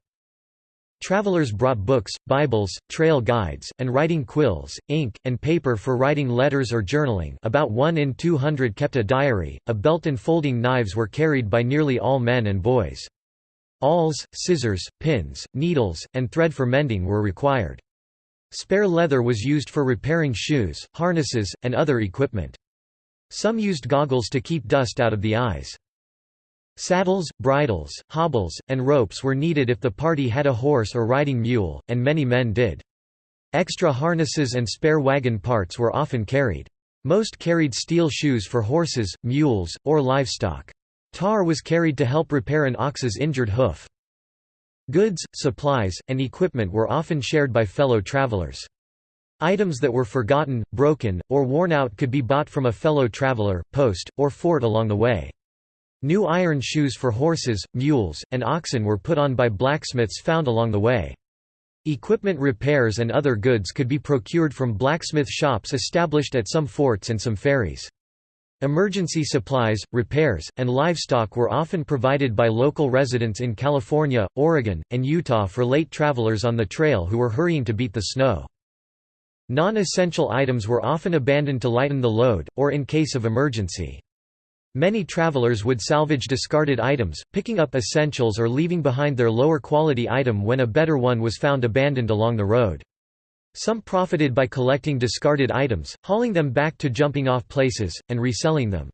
Travelers brought books, Bibles, trail guides, and writing quills, ink, and paper for writing letters or journaling about 1 in 200 kept a diary, a belt and folding knives were carried by nearly all men and boys. Awls, scissors, pins, needles, and thread for mending were required. Spare leather was used for repairing shoes, harnesses, and other equipment. Some used goggles to keep dust out of the eyes. Saddles, bridles, hobbles, and ropes were needed if the party had a horse or riding mule, and many men did. Extra harnesses and spare wagon parts were often carried. Most carried steel shoes for horses, mules, or livestock. Tar was carried to help repair an ox's injured hoof. Goods, supplies, and equipment were often shared by fellow travelers. Items that were forgotten, broken, or worn out could be bought from a fellow traveler, post, or fort along the way. New iron shoes for horses, mules, and oxen were put on by blacksmiths found along the way. Equipment repairs and other goods could be procured from blacksmith shops established at some forts and some ferries. Emergency supplies, repairs, and livestock were often provided by local residents in California, Oregon, and Utah for late travelers on the trail who were hurrying to beat the snow. Non-essential items were often abandoned to lighten the load, or in case of emergency. Many travelers would salvage discarded items, picking up essentials or leaving behind their lower quality item when a better one was found abandoned along the road. Some profited by collecting discarded items, hauling them back to jumping-off places, and reselling them.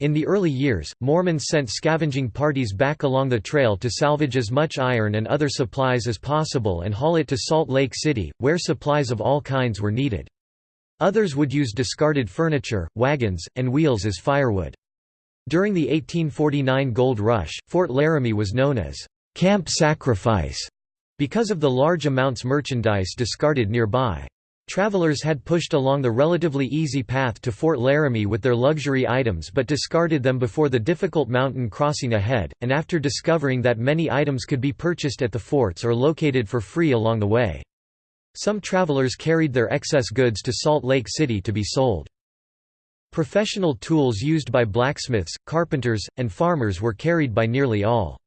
In the early years, Mormons sent scavenging parties back along the trail to salvage as much iron and other supplies as possible and haul it to Salt Lake City, where supplies of all kinds were needed. Others would use discarded furniture, wagons, and wheels as firewood. During the 1849 gold rush, Fort Laramie was known as Camp Sacrifice because of the large amounts merchandise discarded nearby. Travelers had pushed along the relatively easy path to Fort Laramie with their luxury items but discarded them before the difficult mountain crossing ahead, and after discovering that many items could be purchased at the forts or located for free along the way. Some travelers carried their excess goods to Salt Lake City to be sold. Professional tools used by blacksmiths, carpenters, and farmers were carried by nearly all.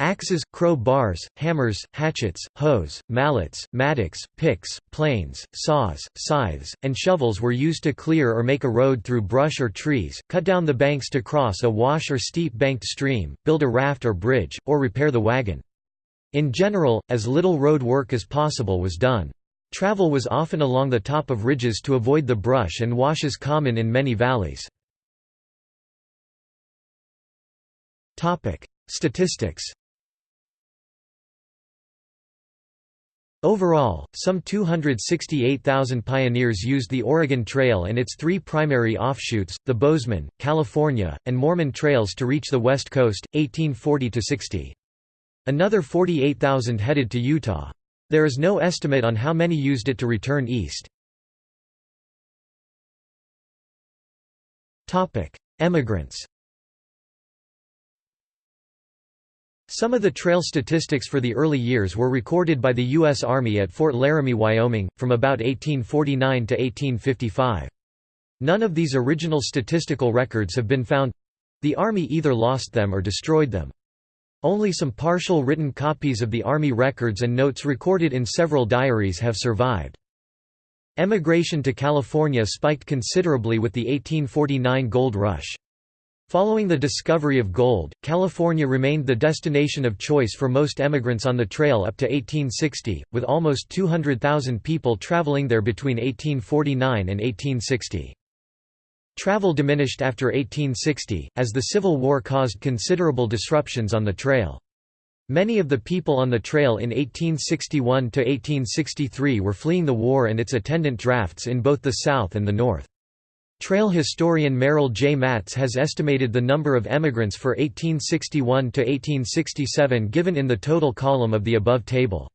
Axes, crow bars, hammers, hatchets, hoes, mallets, mattocks, picks, planes, saws, scythes, and shovels were used to clear or make a road through brush or trees, cut down the banks to cross a wash or steep banked stream, build a raft or bridge, or repair the wagon. In general, as little road work as possible was done. Travel was often along the top of ridges to avoid the brush and washes common in many valleys. Statistics Overall, some 268,000 pioneers used the Oregon Trail and its three primary offshoots, the Bozeman, California, and Mormon trails to reach the West Coast, 1840–60. Another 48,000 headed to Utah. There is no estimate on how many used it to return east. Emigrants Some of the trail statistics for the early years were recorded by the U.S. Army at Fort Laramie, Wyoming, from about 1849 to 1855. None of these original statistical records have been found—the Army either lost them or destroyed them. Only some partial written copies of the Army records and notes recorded in several diaries have survived. Emigration to California spiked considerably with the 1849 gold rush. Following the discovery of gold, California remained the destination of choice for most emigrants on the trail up to 1860, with almost 200,000 people traveling there between 1849 and 1860. Travel diminished after 1860, as the Civil War caused considerable disruptions on the trail. Many of the people on the trail in 1861–1863 were fleeing the war and its attendant drafts in both the South and the North. Trail historian Merrill J. Mattes has estimated the number of emigrants for 1861–1867 given in the total column of the above table.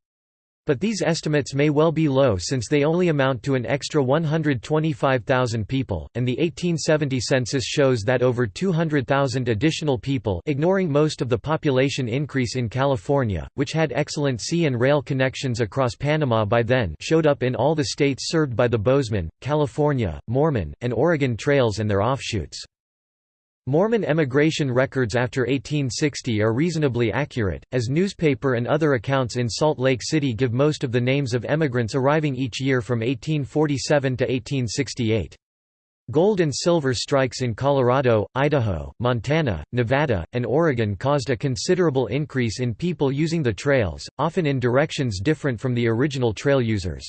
But these estimates may well be low since they only amount to an extra 125,000 people, and the 1870 census shows that over 200,000 additional people ignoring most of the population increase in California, which had excellent sea and rail connections across Panama by then showed up in all the states served by the Bozeman, California, Mormon, and Oregon trails and their offshoots. Mormon emigration records after 1860 are reasonably accurate, as newspaper and other accounts in Salt Lake City give most of the names of emigrants arriving each year from 1847 to 1868. Gold and silver strikes in Colorado, Idaho, Montana, Nevada, and Oregon caused a considerable increase in people using the trails, often in directions different from the original trail users.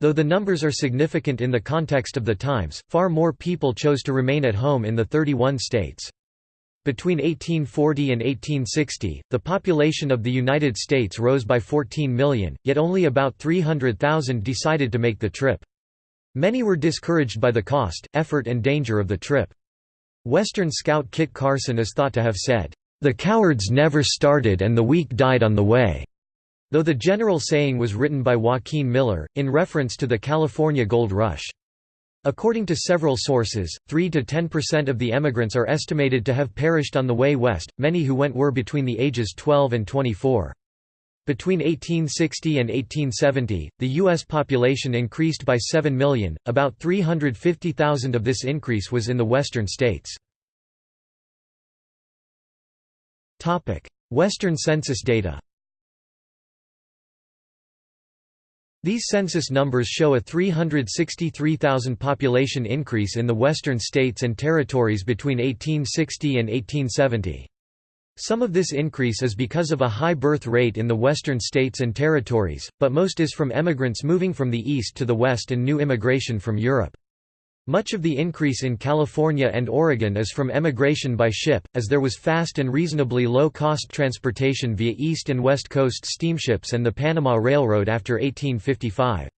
Though the numbers are significant in the context of the times, far more people chose to remain at home in the 31 states. Between 1840 and 1860, the population of the United States rose by 14 million, yet only about 300,000 decided to make the trip. Many were discouraged by the cost, effort and danger of the trip. Western scout Kit Carson is thought to have said, "...the cowards never started and the weak died on the way." Though the general saying was written by Joaquin Miller, in reference to the California gold rush. According to several sources, 3 to 10% of the emigrants are estimated to have perished on the way west, many who went were between the ages 12 and 24. Between 1860 and 1870, the U.S. population increased by 7 million, about 350,000 of this increase was in the western states. Western census data These census numbers show a 363,000 population increase in the western states and territories between 1860 and 1870. Some of this increase is because of a high birth rate in the western states and territories, but most is from emigrants moving from the east to the west and new immigration from Europe. Much of the increase in California and Oregon is from emigration by ship, as there was fast and reasonably low-cost transportation via east and west coast steamships and the Panama Railroad after 1855.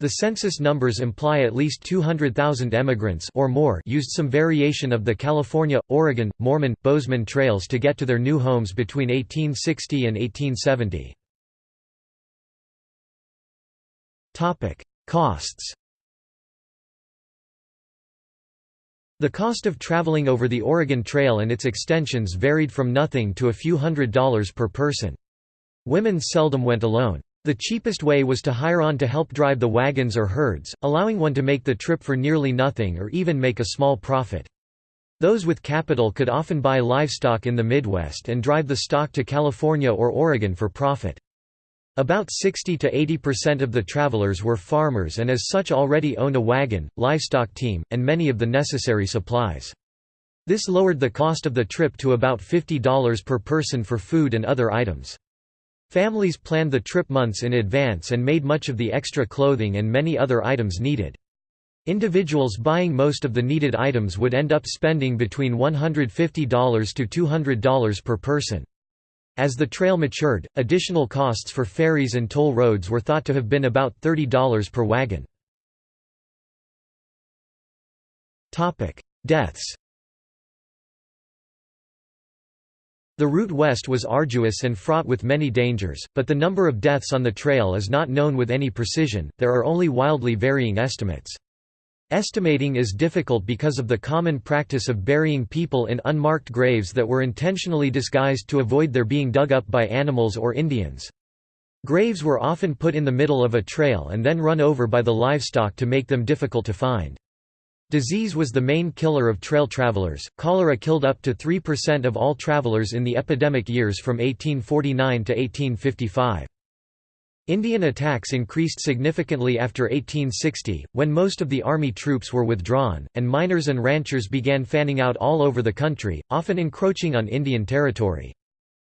The census numbers imply at least 200,000 emigrants or more used some variation of the California, Oregon, Mormon, Bozeman trails to get to their new homes between 1860 and 1870. Costs The cost of traveling over the Oregon Trail and its extensions varied from nothing to a few hundred dollars per person. Women seldom went alone. The cheapest way was to hire on to help drive the wagons or herds, allowing one to make the trip for nearly nothing or even make a small profit. Those with capital could often buy livestock in the Midwest and drive the stock to California or Oregon for profit. About 60 to 80% of the travelers were farmers and as such already owned a wagon, livestock team, and many of the necessary supplies. This lowered the cost of the trip to about $50 per person for food and other items. Families planned the trip months in advance and made much of the extra clothing and many other items needed. Individuals buying most of the needed items would end up spending between $150 to $200 per person. As the trail matured, additional costs for ferries and toll roads were thought to have been about $30 per wagon. Deaths The route west was arduous and fraught with many dangers, but the number of deaths on the trail is not known with any precision, there are only wildly varying estimates. Estimating is difficult because of the common practice of burying people in unmarked graves that were intentionally disguised to avoid their being dug up by animals or Indians. Graves were often put in the middle of a trail and then run over by the livestock to make them difficult to find. Disease was the main killer of trail travelers. Cholera killed up to 3% of all travelers in the epidemic years from 1849 to 1855. Indian attacks increased significantly after 1860, when most of the army troops were withdrawn, and miners and ranchers began fanning out all over the country, often encroaching on Indian territory.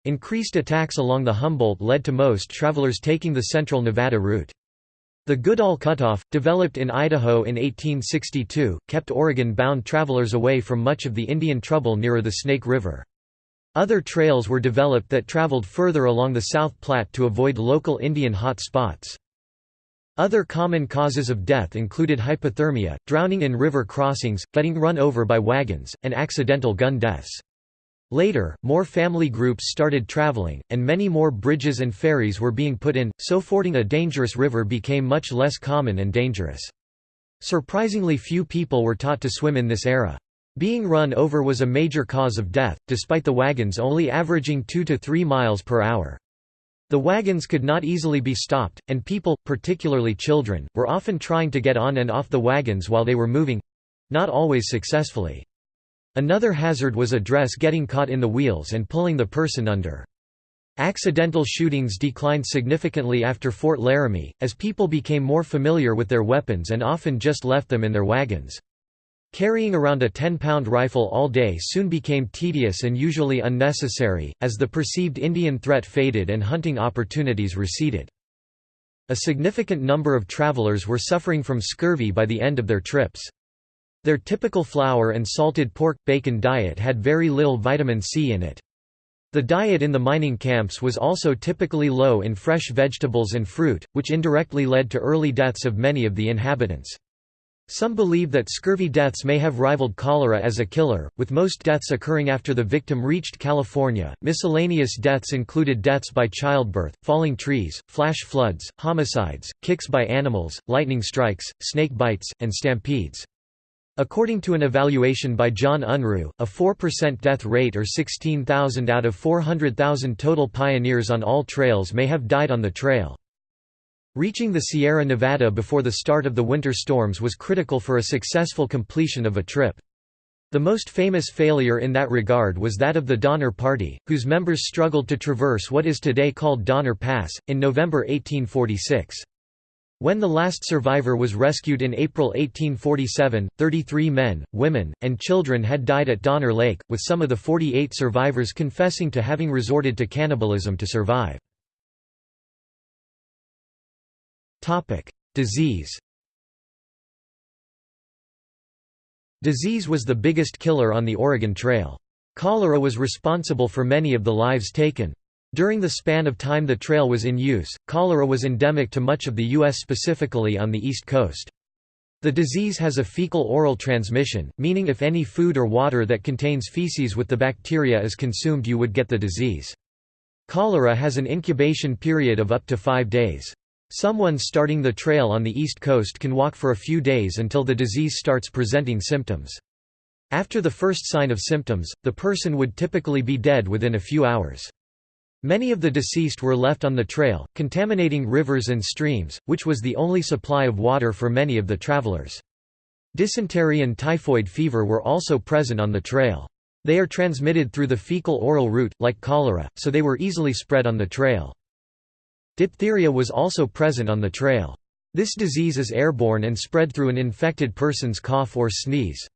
Increased attacks along the Humboldt led to most travelers taking the central Nevada route. The Goodale Cutoff, developed in Idaho in 1862, kept Oregon-bound travelers away from much of the Indian trouble nearer the Snake River. Other trails were developed that traveled further along the South Platte to avoid local Indian hot spots. Other common causes of death included hypothermia, drowning in river crossings, getting run over by wagons, and accidental gun deaths. Later, more family groups started traveling, and many more bridges and ferries were being put in, so fording a dangerous river became much less common and dangerous. Surprisingly few people were taught to swim in this era. Being run over was a major cause of death, despite the wagons only averaging 2 to 3 miles per hour. The wagons could not easily be stopped, and people, particularly children, were often trying to get on and off the wagons while they were moving—not always successfully. Another hazard was a dress getting caught in the wheels and pulling the person under. Accidental shootings declined significantly after Fort Laramie, as people became more familiar with their weapons and often just left them in their wagons. Carrying around a 10-pound rifle all day soon became tedious and usually unnecessary, as the perceived Indian threat faded and hunting opportunities receded. A significant number of travelers were suffering from scurvy by the end of their trips. Their typical flour and salted pork, bacon diet had very little vitamin C in it. The diet in the mining camps was also typically low in fresh vegetables and fruit, which indirectly led to early deaths of many of the inhabitants. Some believe that scurvy deaths may have rivaled cholera as a killer, with most deaths occurring after the victim reached California. Miscellaneous deaths included deaths by childbirth, falling trees, flash floods, homicides, kicks by animals, lightning strikes, snake bites, and stampedes. According to an evaluation by John Unruh, a 4% death rate or 16,000 out of 400,000 total pioneers on all trails may have died on the trail. Reaching the Sierra Nevada before the start of the winter storms was critical for a successful completion of a trip. The most famous failure in that regard was that of the Donner Party, whose members struggled to traverse what is today called Donner Pass, in November 1846. When the last survivor was rescued in April 1847, 33 men, women, and children had died at Donner Lake, with some of the 48 survivors confessing to having resorted to cannibalism to survive. Disease Disease was the biggest killer on the Oregon Trail. Cholera was responsible for many of the lives taken. During the span of time the trail was in use, cholera was endemic to much of the U.S. specifically on the East Coast. The disease has a fecal-oral transmission, meaning if any food or water that contains feces with the bacteria is consumed you would get the disease. Cholera has an incubation period of up to five days. Someone starting the trail on the East Coast can walk for a few days until the disease starts presenting symptoms. After the first sign of symptoms, the person would typically be dead within a few hours. Many of the deceased were left on the trail, contaminating rivers and streams, which was the only supply of water for many of the travelers. Dysentery and typhoid fever were also present on the trail. They are transmitted through the fecal-oral route, like cholera, so they were easily spread on the trail. Diphtheria was also present on the trail. This disease is airborne and spread through an infected person's cough or sneeze.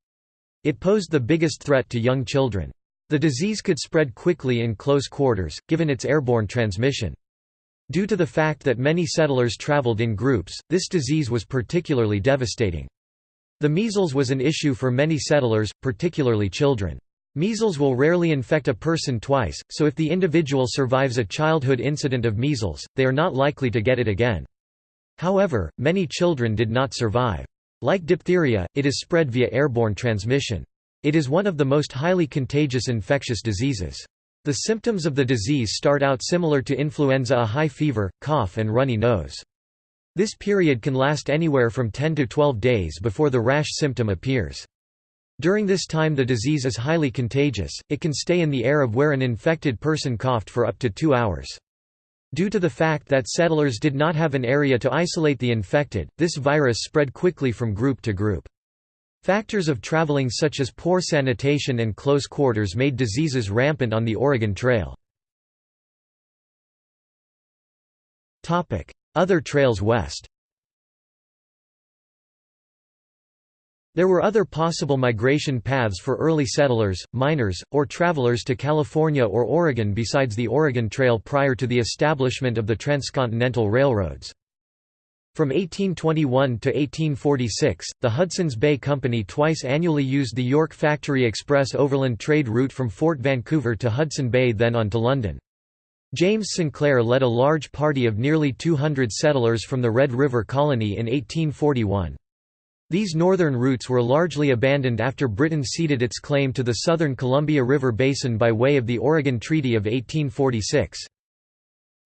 It posed the biggest threat to young children. The disease could spread quickly in close quarters, given its airborne transmission. Due to the fact that many settlers traveled in groups, this disease was particularly devastating. The measles was an issue for many settlers, particularly children. Measles will rarely infect a person twice, so if the individual survives a childhood incident of measles, they are not likely to get it again. However, many children did not survive. Like diphtheria, it is spread via airborne transmission. It is one of the most highly contagious infectious diseases. The symptoms of the disease start out similar to influenza a high fever, cough and runny nose. This period can last anywhere from 10 to 12 days before the rash symptom appears. During this time the disease is highly contagious, it can stay in the air of where an infected person coughed for up to two hours. Due to the fact that settlers did not have an area to isolate the infected, this virus spread quickly from group to group. Factors of traveling such as poor sanitation and close quarters made diseases rampant on the Oregon Trail. Other trails west There were other possible migration paths for early settlers, miners, or travelers to California or Oregon besides the Oregon Trail prior to the establishment of the transcontinental railroads. From 1821 to 1846, the Hudson's Bay Company twice annually used the York Factory Express overland trade route from Fort Vancouver to Hudson Bay then on to London. James Sinclair led a large party of nearly 200 settlers from the Red River Colony in 1841. These northern routes were largely abandoned after Britain ceded its claim to the southern Columbia River Basin by way of the Oregon Treaty of 1846.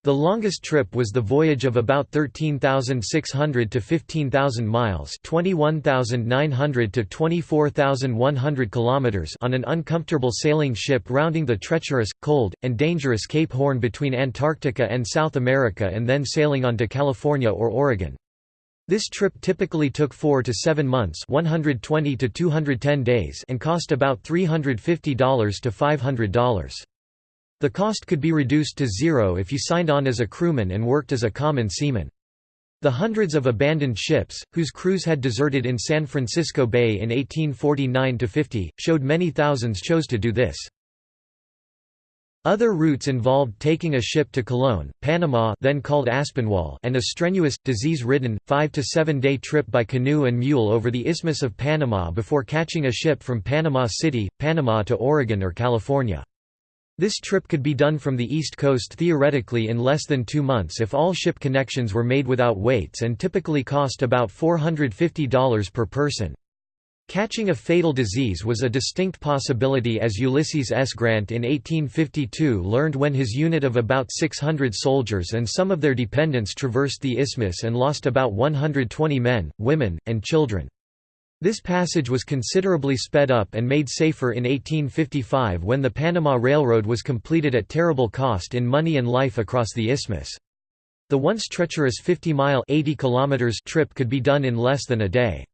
The longest trip was the voyage of about 13,600 to 15,000 miles, 21,900 to 24,100 kilometers on an uncomfortable sailing ship rounding the treacherous, cold, and dangerous Cape Horn between Antarctica and South America and then sailing on to California or Oregon. This trip typically took 4 to 7 months 120 to 210 days and cost about $350 to $500. The cost could be reduced to zero if you signed on as a crewman and worked as a common seaman. The hundreds of abandoned ships, whose crews had deserted in San Francisco Bay in 1849–50, showed many thousands chose to do this. Other routes involved taking a ship to Colón, Panama then called Aspinwall and a strenuous, disease-ridden, five- to seven-day trip by canoe and mule over the Isthmus of Panama before catching a ship from Panama City, Panama to Oregon or California. This trip could be done from the East Coast theoretically in less than two months if all ship connections were made without waits and typically cost about $450 per person. Catching a fatal disease was a distinct possibility as Ulysses S. Grant in 1852 learned when his unit of about 600 soldiers and some of their dependents traversed the isthmus and lost about 120 men, women, and children. This passage was considerably sped up and made safer in 1855 when the Panama Railroad was completed at terrible cost in money and life across the isthmus. The once treacherous 50-mile trip could be done in less than a day.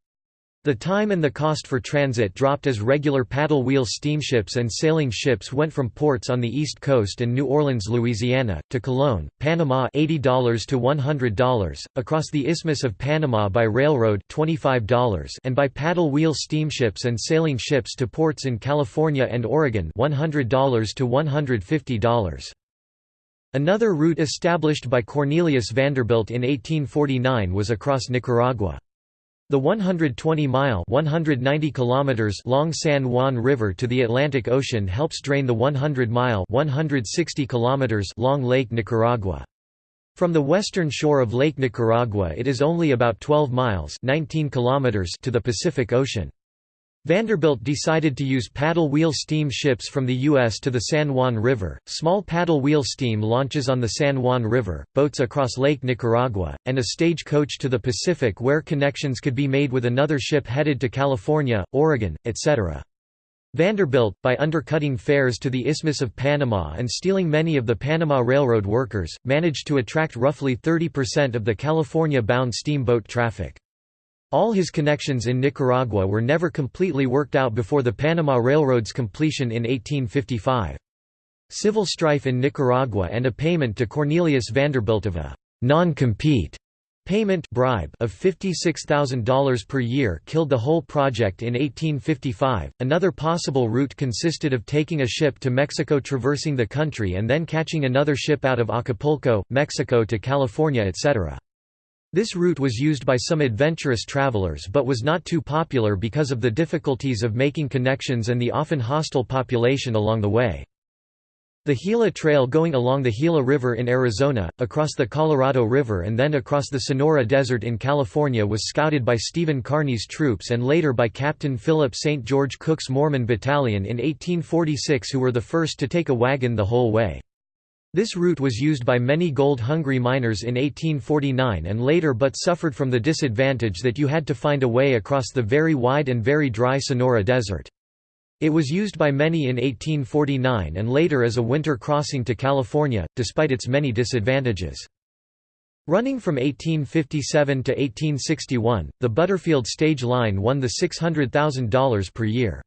The time and the cost for transit dropped as regular paddle wheel steamships and sailing ships went from ports on the East Coast and New Orleans, Louisiana, to Colón, Panama $80 to $100, across the Isthmus of Panama by railroad $25 and by paddle wheel steamships and sailing ships to ports in California and Oregon $100 to $150. Another route established by Cornelius Vanderbilt in 1849 was across Nicaragua. The 120-mile (190 kilometers) long San Juan River to the Atlantic Ocean helps drain the 100-mile (160 kilometers) long Lake Nicaragua. From the western shore of Lake Nicaragua it is only about 12 miles 19 kilometers to the Pacific Ocean. Vanderbilt decided to use paddle wheel steam ships from the U.S. to the San Juan River, small paddle wheel steam launches on the San Juan River, boats across Lake Nicaragua, and a stage coach to the Pacific where connections could be made with another ship headed to California, Oregon, etc. Vanderbilt, by undercutting fares to the Isthmus of Panama and stealing many of the Panama Railroad workers, managed to attract roughly 30% of the California-bound steamboat traffic. All his connections in Nicaragua were never completely worked out before the Panama Railroad's completion in 1855. Civil strife in Nicaragua and a payment to Cornelius Vanderbilt of a non-compete payment bribe of $56,000 per year killed the whole project in 1855. Another possible route consisted of taking a ship to Mexico traversing the country and then catching another ship out of Acapulco, Mexico to California etc. This route was used by some adventurous travelers but was not too popular because of the difficulties of making connections and the often hostile population along the way. The Gila Trail going along the Gila River in Arizona, across the Colorado River and then across the Sonora Desert in California was scouted by Stephen Kearny's troops and later by Captain Philip St. George Cooke's Mormon Battalion in 1846 who were the first to take a wagon the whole way. This route was used by many gold-hungry miners in 1849 and later but suffered from the disadvantage that you had to find a way across the very wide and very dry Sonora Desert. It was used by many in 1849 and later as a winter crossing to California, despite its many disadvantages. Running from 1857 to 1861, the Butterfield Stage Line won the $600,000 per year.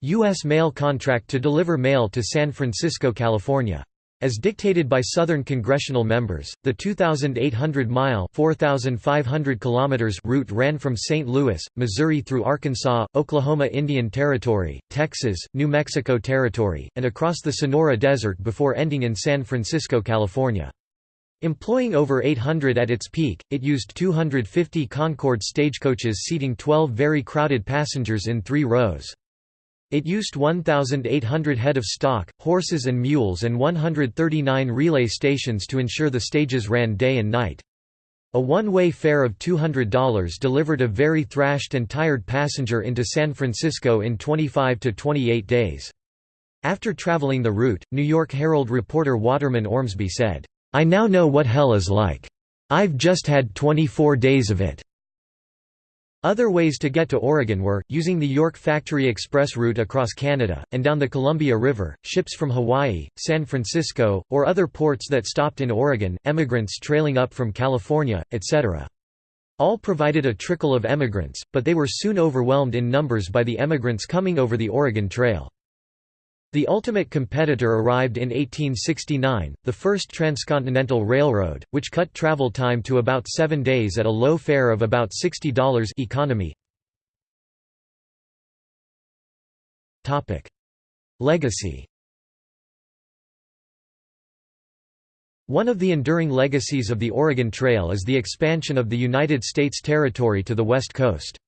U.S. mail contract to deliver mail to San Francisco, California. As dictated by Southern congressional members, the 2,800-mile (4,500 kilometers) route ran from St. Louis, Missouri through Arkansas, Oklahoma Indian Territory, Texas, New Mexico Territory, and across the Sonora Desert before ending in San Francisco, California. Employing over 800 at its peak, it used 250 Concord stagecoaches seating 12 very crowded passengers in three rows. It used 1,800 head of stock, horses and mules and 139 relay stations to ensure the stages ran day and night. A one-way fare of $200 delivered a very thrashed and tired passenger into San Francisco in 25 to 28 days. After traveling the route, New York Herald reporter Waterman Ormsby said, "'I now know what hell is like. I've just had 24 days of it.'" Other ways to get to Oregon were, using the York Factory Express route across Canada, and down the Columbia River, ships from Hawaii, San Francisco, or other ports that stopped in Oregon, emigrants trailing up from California, etc. All provided a trickle of emigrants, but they were soon overwhelmed in numbers by the emigrants coming over the Oregon Trail. The ultimate competitor arrived in 1869, the first transcontinental railroad, which cut travel time to about seven days at a low fare of about $60 economy. Legacy One of the enduring legacies of the Oregon Trail is the expansion of the United States territory to the west coast.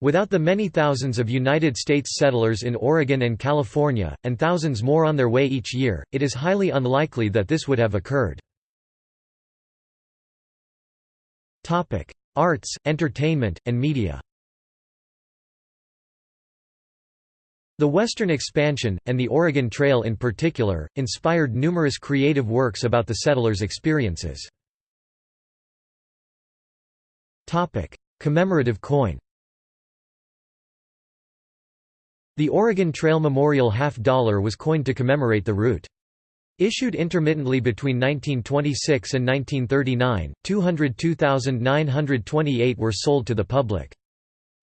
Without the many thousands of United States settlers in Oregon and California, and thousands more on their way each year, it is highly unlikely that this would have occurred. Arts, entertainment, and media The Western expansion, and the Oregon Trail in particular, inspired numerous creative works about the settlers' experiences. Topic Commemorative coin The Oregon Trail Memorial half dollar was coined to commemorate the route. Issued intermittently between 1926 and 1939, 202,928 were sold to the public.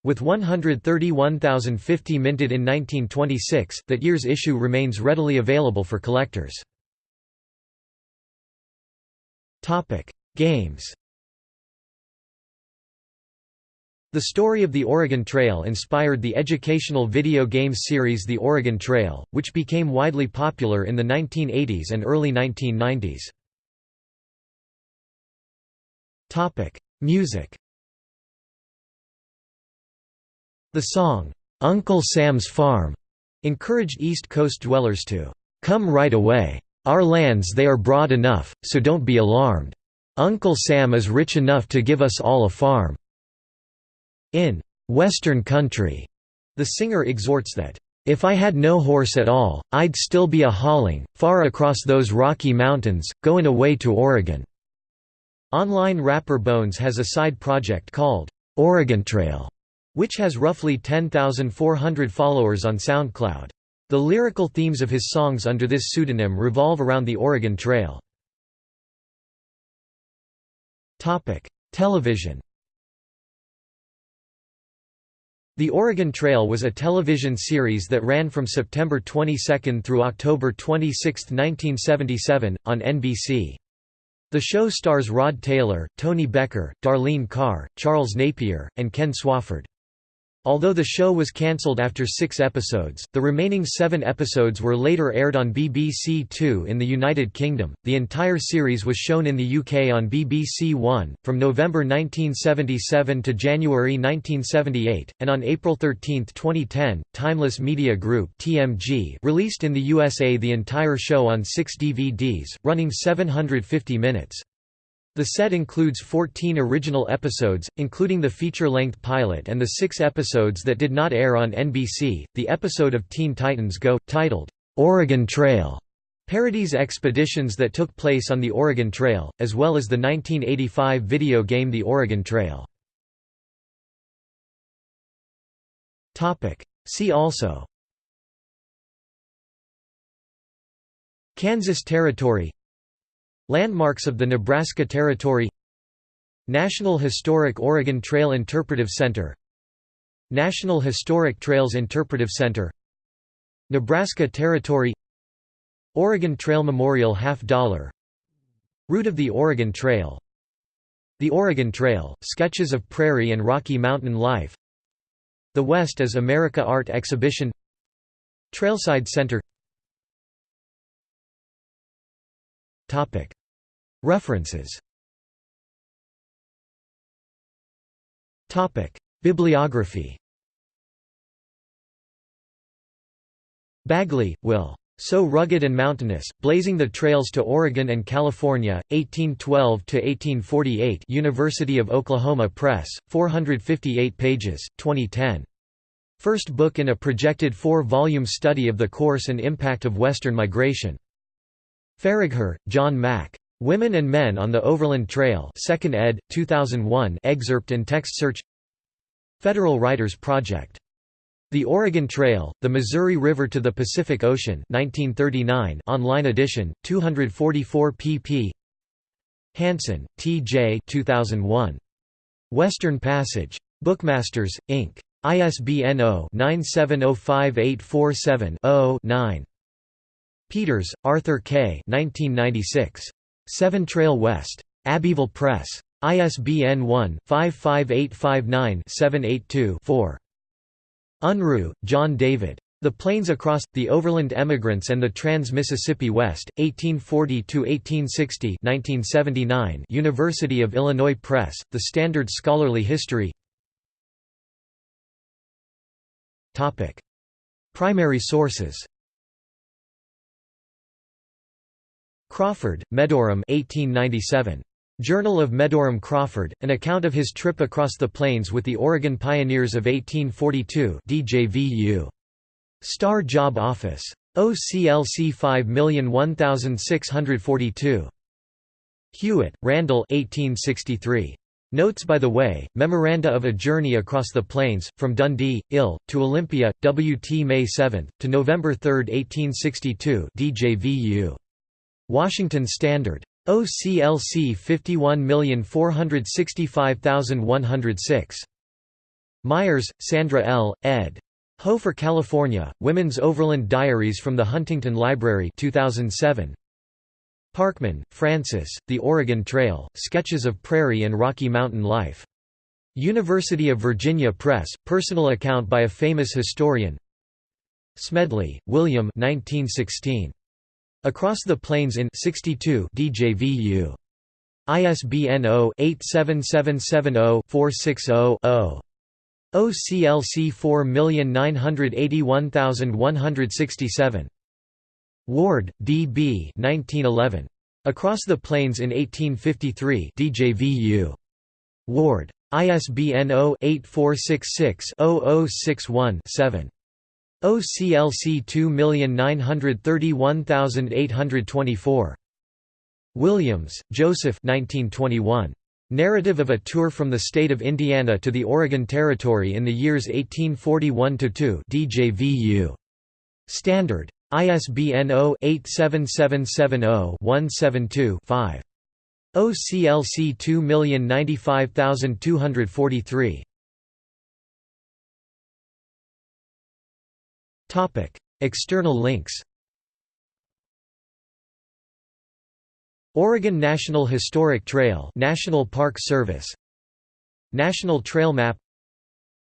With 131,050 minted in 1926, that year's issue remains readily available for collectors. Games The story of the Oregon Trail inspired the educational video game series The Oregon Trail, which became widely popular in the 1980s and early 1990s. Music The song, "'Uncle Sam's Farm' encouraged East Coast dwellers to "'Come right away. Our lands they are broad enough, so don't be alarmed. Uncle Sam is rich enough to give us all a farm.' In Western Country, the singer exhorts that, "...if I had no horse at all, I'd still be a hauling, far across those Rocky Mountains, goin' away to Oregon." Online rapper Bones has a side project called, Oregon Trail, which has roughly 10,400 followers on SoundCloud. The lyrical themes of his songs under this pseudonym revolve around the Oregon Trail. Television The Oregon Trail was a television series that ran from September 22 through October 26, 1977, on NBC. The show stars Rod Taylor, Tony Becker, Darlene Carr, Charles Napier, and Ken Swofford. Although the show was cancelled after six episodes, the remaining seven episodes were later aired on BBC Two in the United Kingdom. The entire series was shown in the UK on BBC One, from November 1977 to January 1978, and on April 13, 2010, Timeless Media Group (TMG) released in the USA the entire show on six DVDs, running 750 minutes. The set includes 14 original episodes, including the feature-length pilot and the six episodes that did not air on NBC. The episode of Teen Titans Go, titled, Oregon Trail, parodies expeditions that took place on the Oregon Trail, as well as the 1985 video game The Oregon Trail. See also Kansas Territory Landmarks of the Nebraska Territory National Historic Oregon Trail Interpretive Center National Historic Trails Interpretive Center Nebraska Territory Oregon Trail Memorial Half Dollar. Route of the Oregon Trail. The Oregon Trail, Sketches of Prairie and Rocky Mountain Life. The West as America Art Exhibition. Trailside Center References Bibliography Bagley, Will. So rugged and mountainous, blazing the trails to Oregon and California, 1812–1848 University of Oklahoma Press, 458 pages, 2010. First book in a projected four-volume study of the course and impact of Western migration. Faragher, John Mack. Women and Men on the Overland Trail 2nd ed., 2001 excerpt and text search Federal Writers Project the Oregon Trail, The Missouri River to the Pacific Ocean 1939 online edition, 244 pp. Hansen, T. J. 2001. Western Passage. Bookmasters, Inc. ISBN 0-9705847-0-9. Peters, Arthur K. 1996. Seven Trail West. Abbeville Press. ISBN 1-55859-782-4. Unruh, John David. The Plains Across, The Overland Emigrants and the Trans-Mississippi West, 1840–1860 University of Illinois Press, The Standard Scholarly History Primary sources Crawford, Medoram 1897. Journal of Medoram Crawford, an account of his trip across the plains with the Oregon Pioneers of 1842 DJVU. Star Job Office. OCLC 5001642. Hewitt, Randall 1863. Notes by the Way, Memoranda of a Journey Across the Plains, from Dundee, Ill, to Olympia, W.T. May 7, to November 3, 1862 DJVU. Washington Standard. OCLC 51465106. Myers, Sandra L., ed. Ho for California, Women's Overland Diaries from the Huntington Library 2007. Parkman, Francis, The Oregon Trail, Sketches of Prairie and Rocky Mountain Life. University of Virginia Press, personal account by a famous historian Smedley, William 1916. Across the Plains in 62 DJVU. ISBN 0-87770-460-0. OCLC 4981167. Ward, D. B. 1911. Across the Plains in 1853 DJVU. Ward. ISBN 0-8466-0061-7. OCLC 2931824. Williams, Joseph 1921. Narrative of a Tour from the State of Indiana to the Oregon Territory in the Years 1841–2 DJVU. Standard. ISBN 0-87770-172-5. OCLC 2095243. External links. Oregon National Historic Trail, National Park Service. National Trail Map.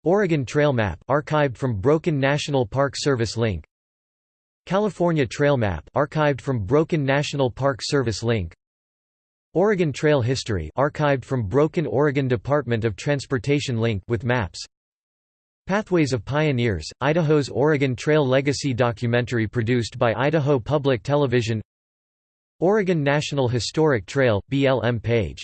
Oregon Trail Map, archived from Broken National Park Service link. California Trail Map, archived from Broken National Park Service link. Oregon Trail History, archived from Broken Oregon Department of Transportation link with maps. Pathways of Pioneers, Idaho's Oregon Trail Legacy documentary produced by Idaho Public Television Oregon National Historic Trail, BLM page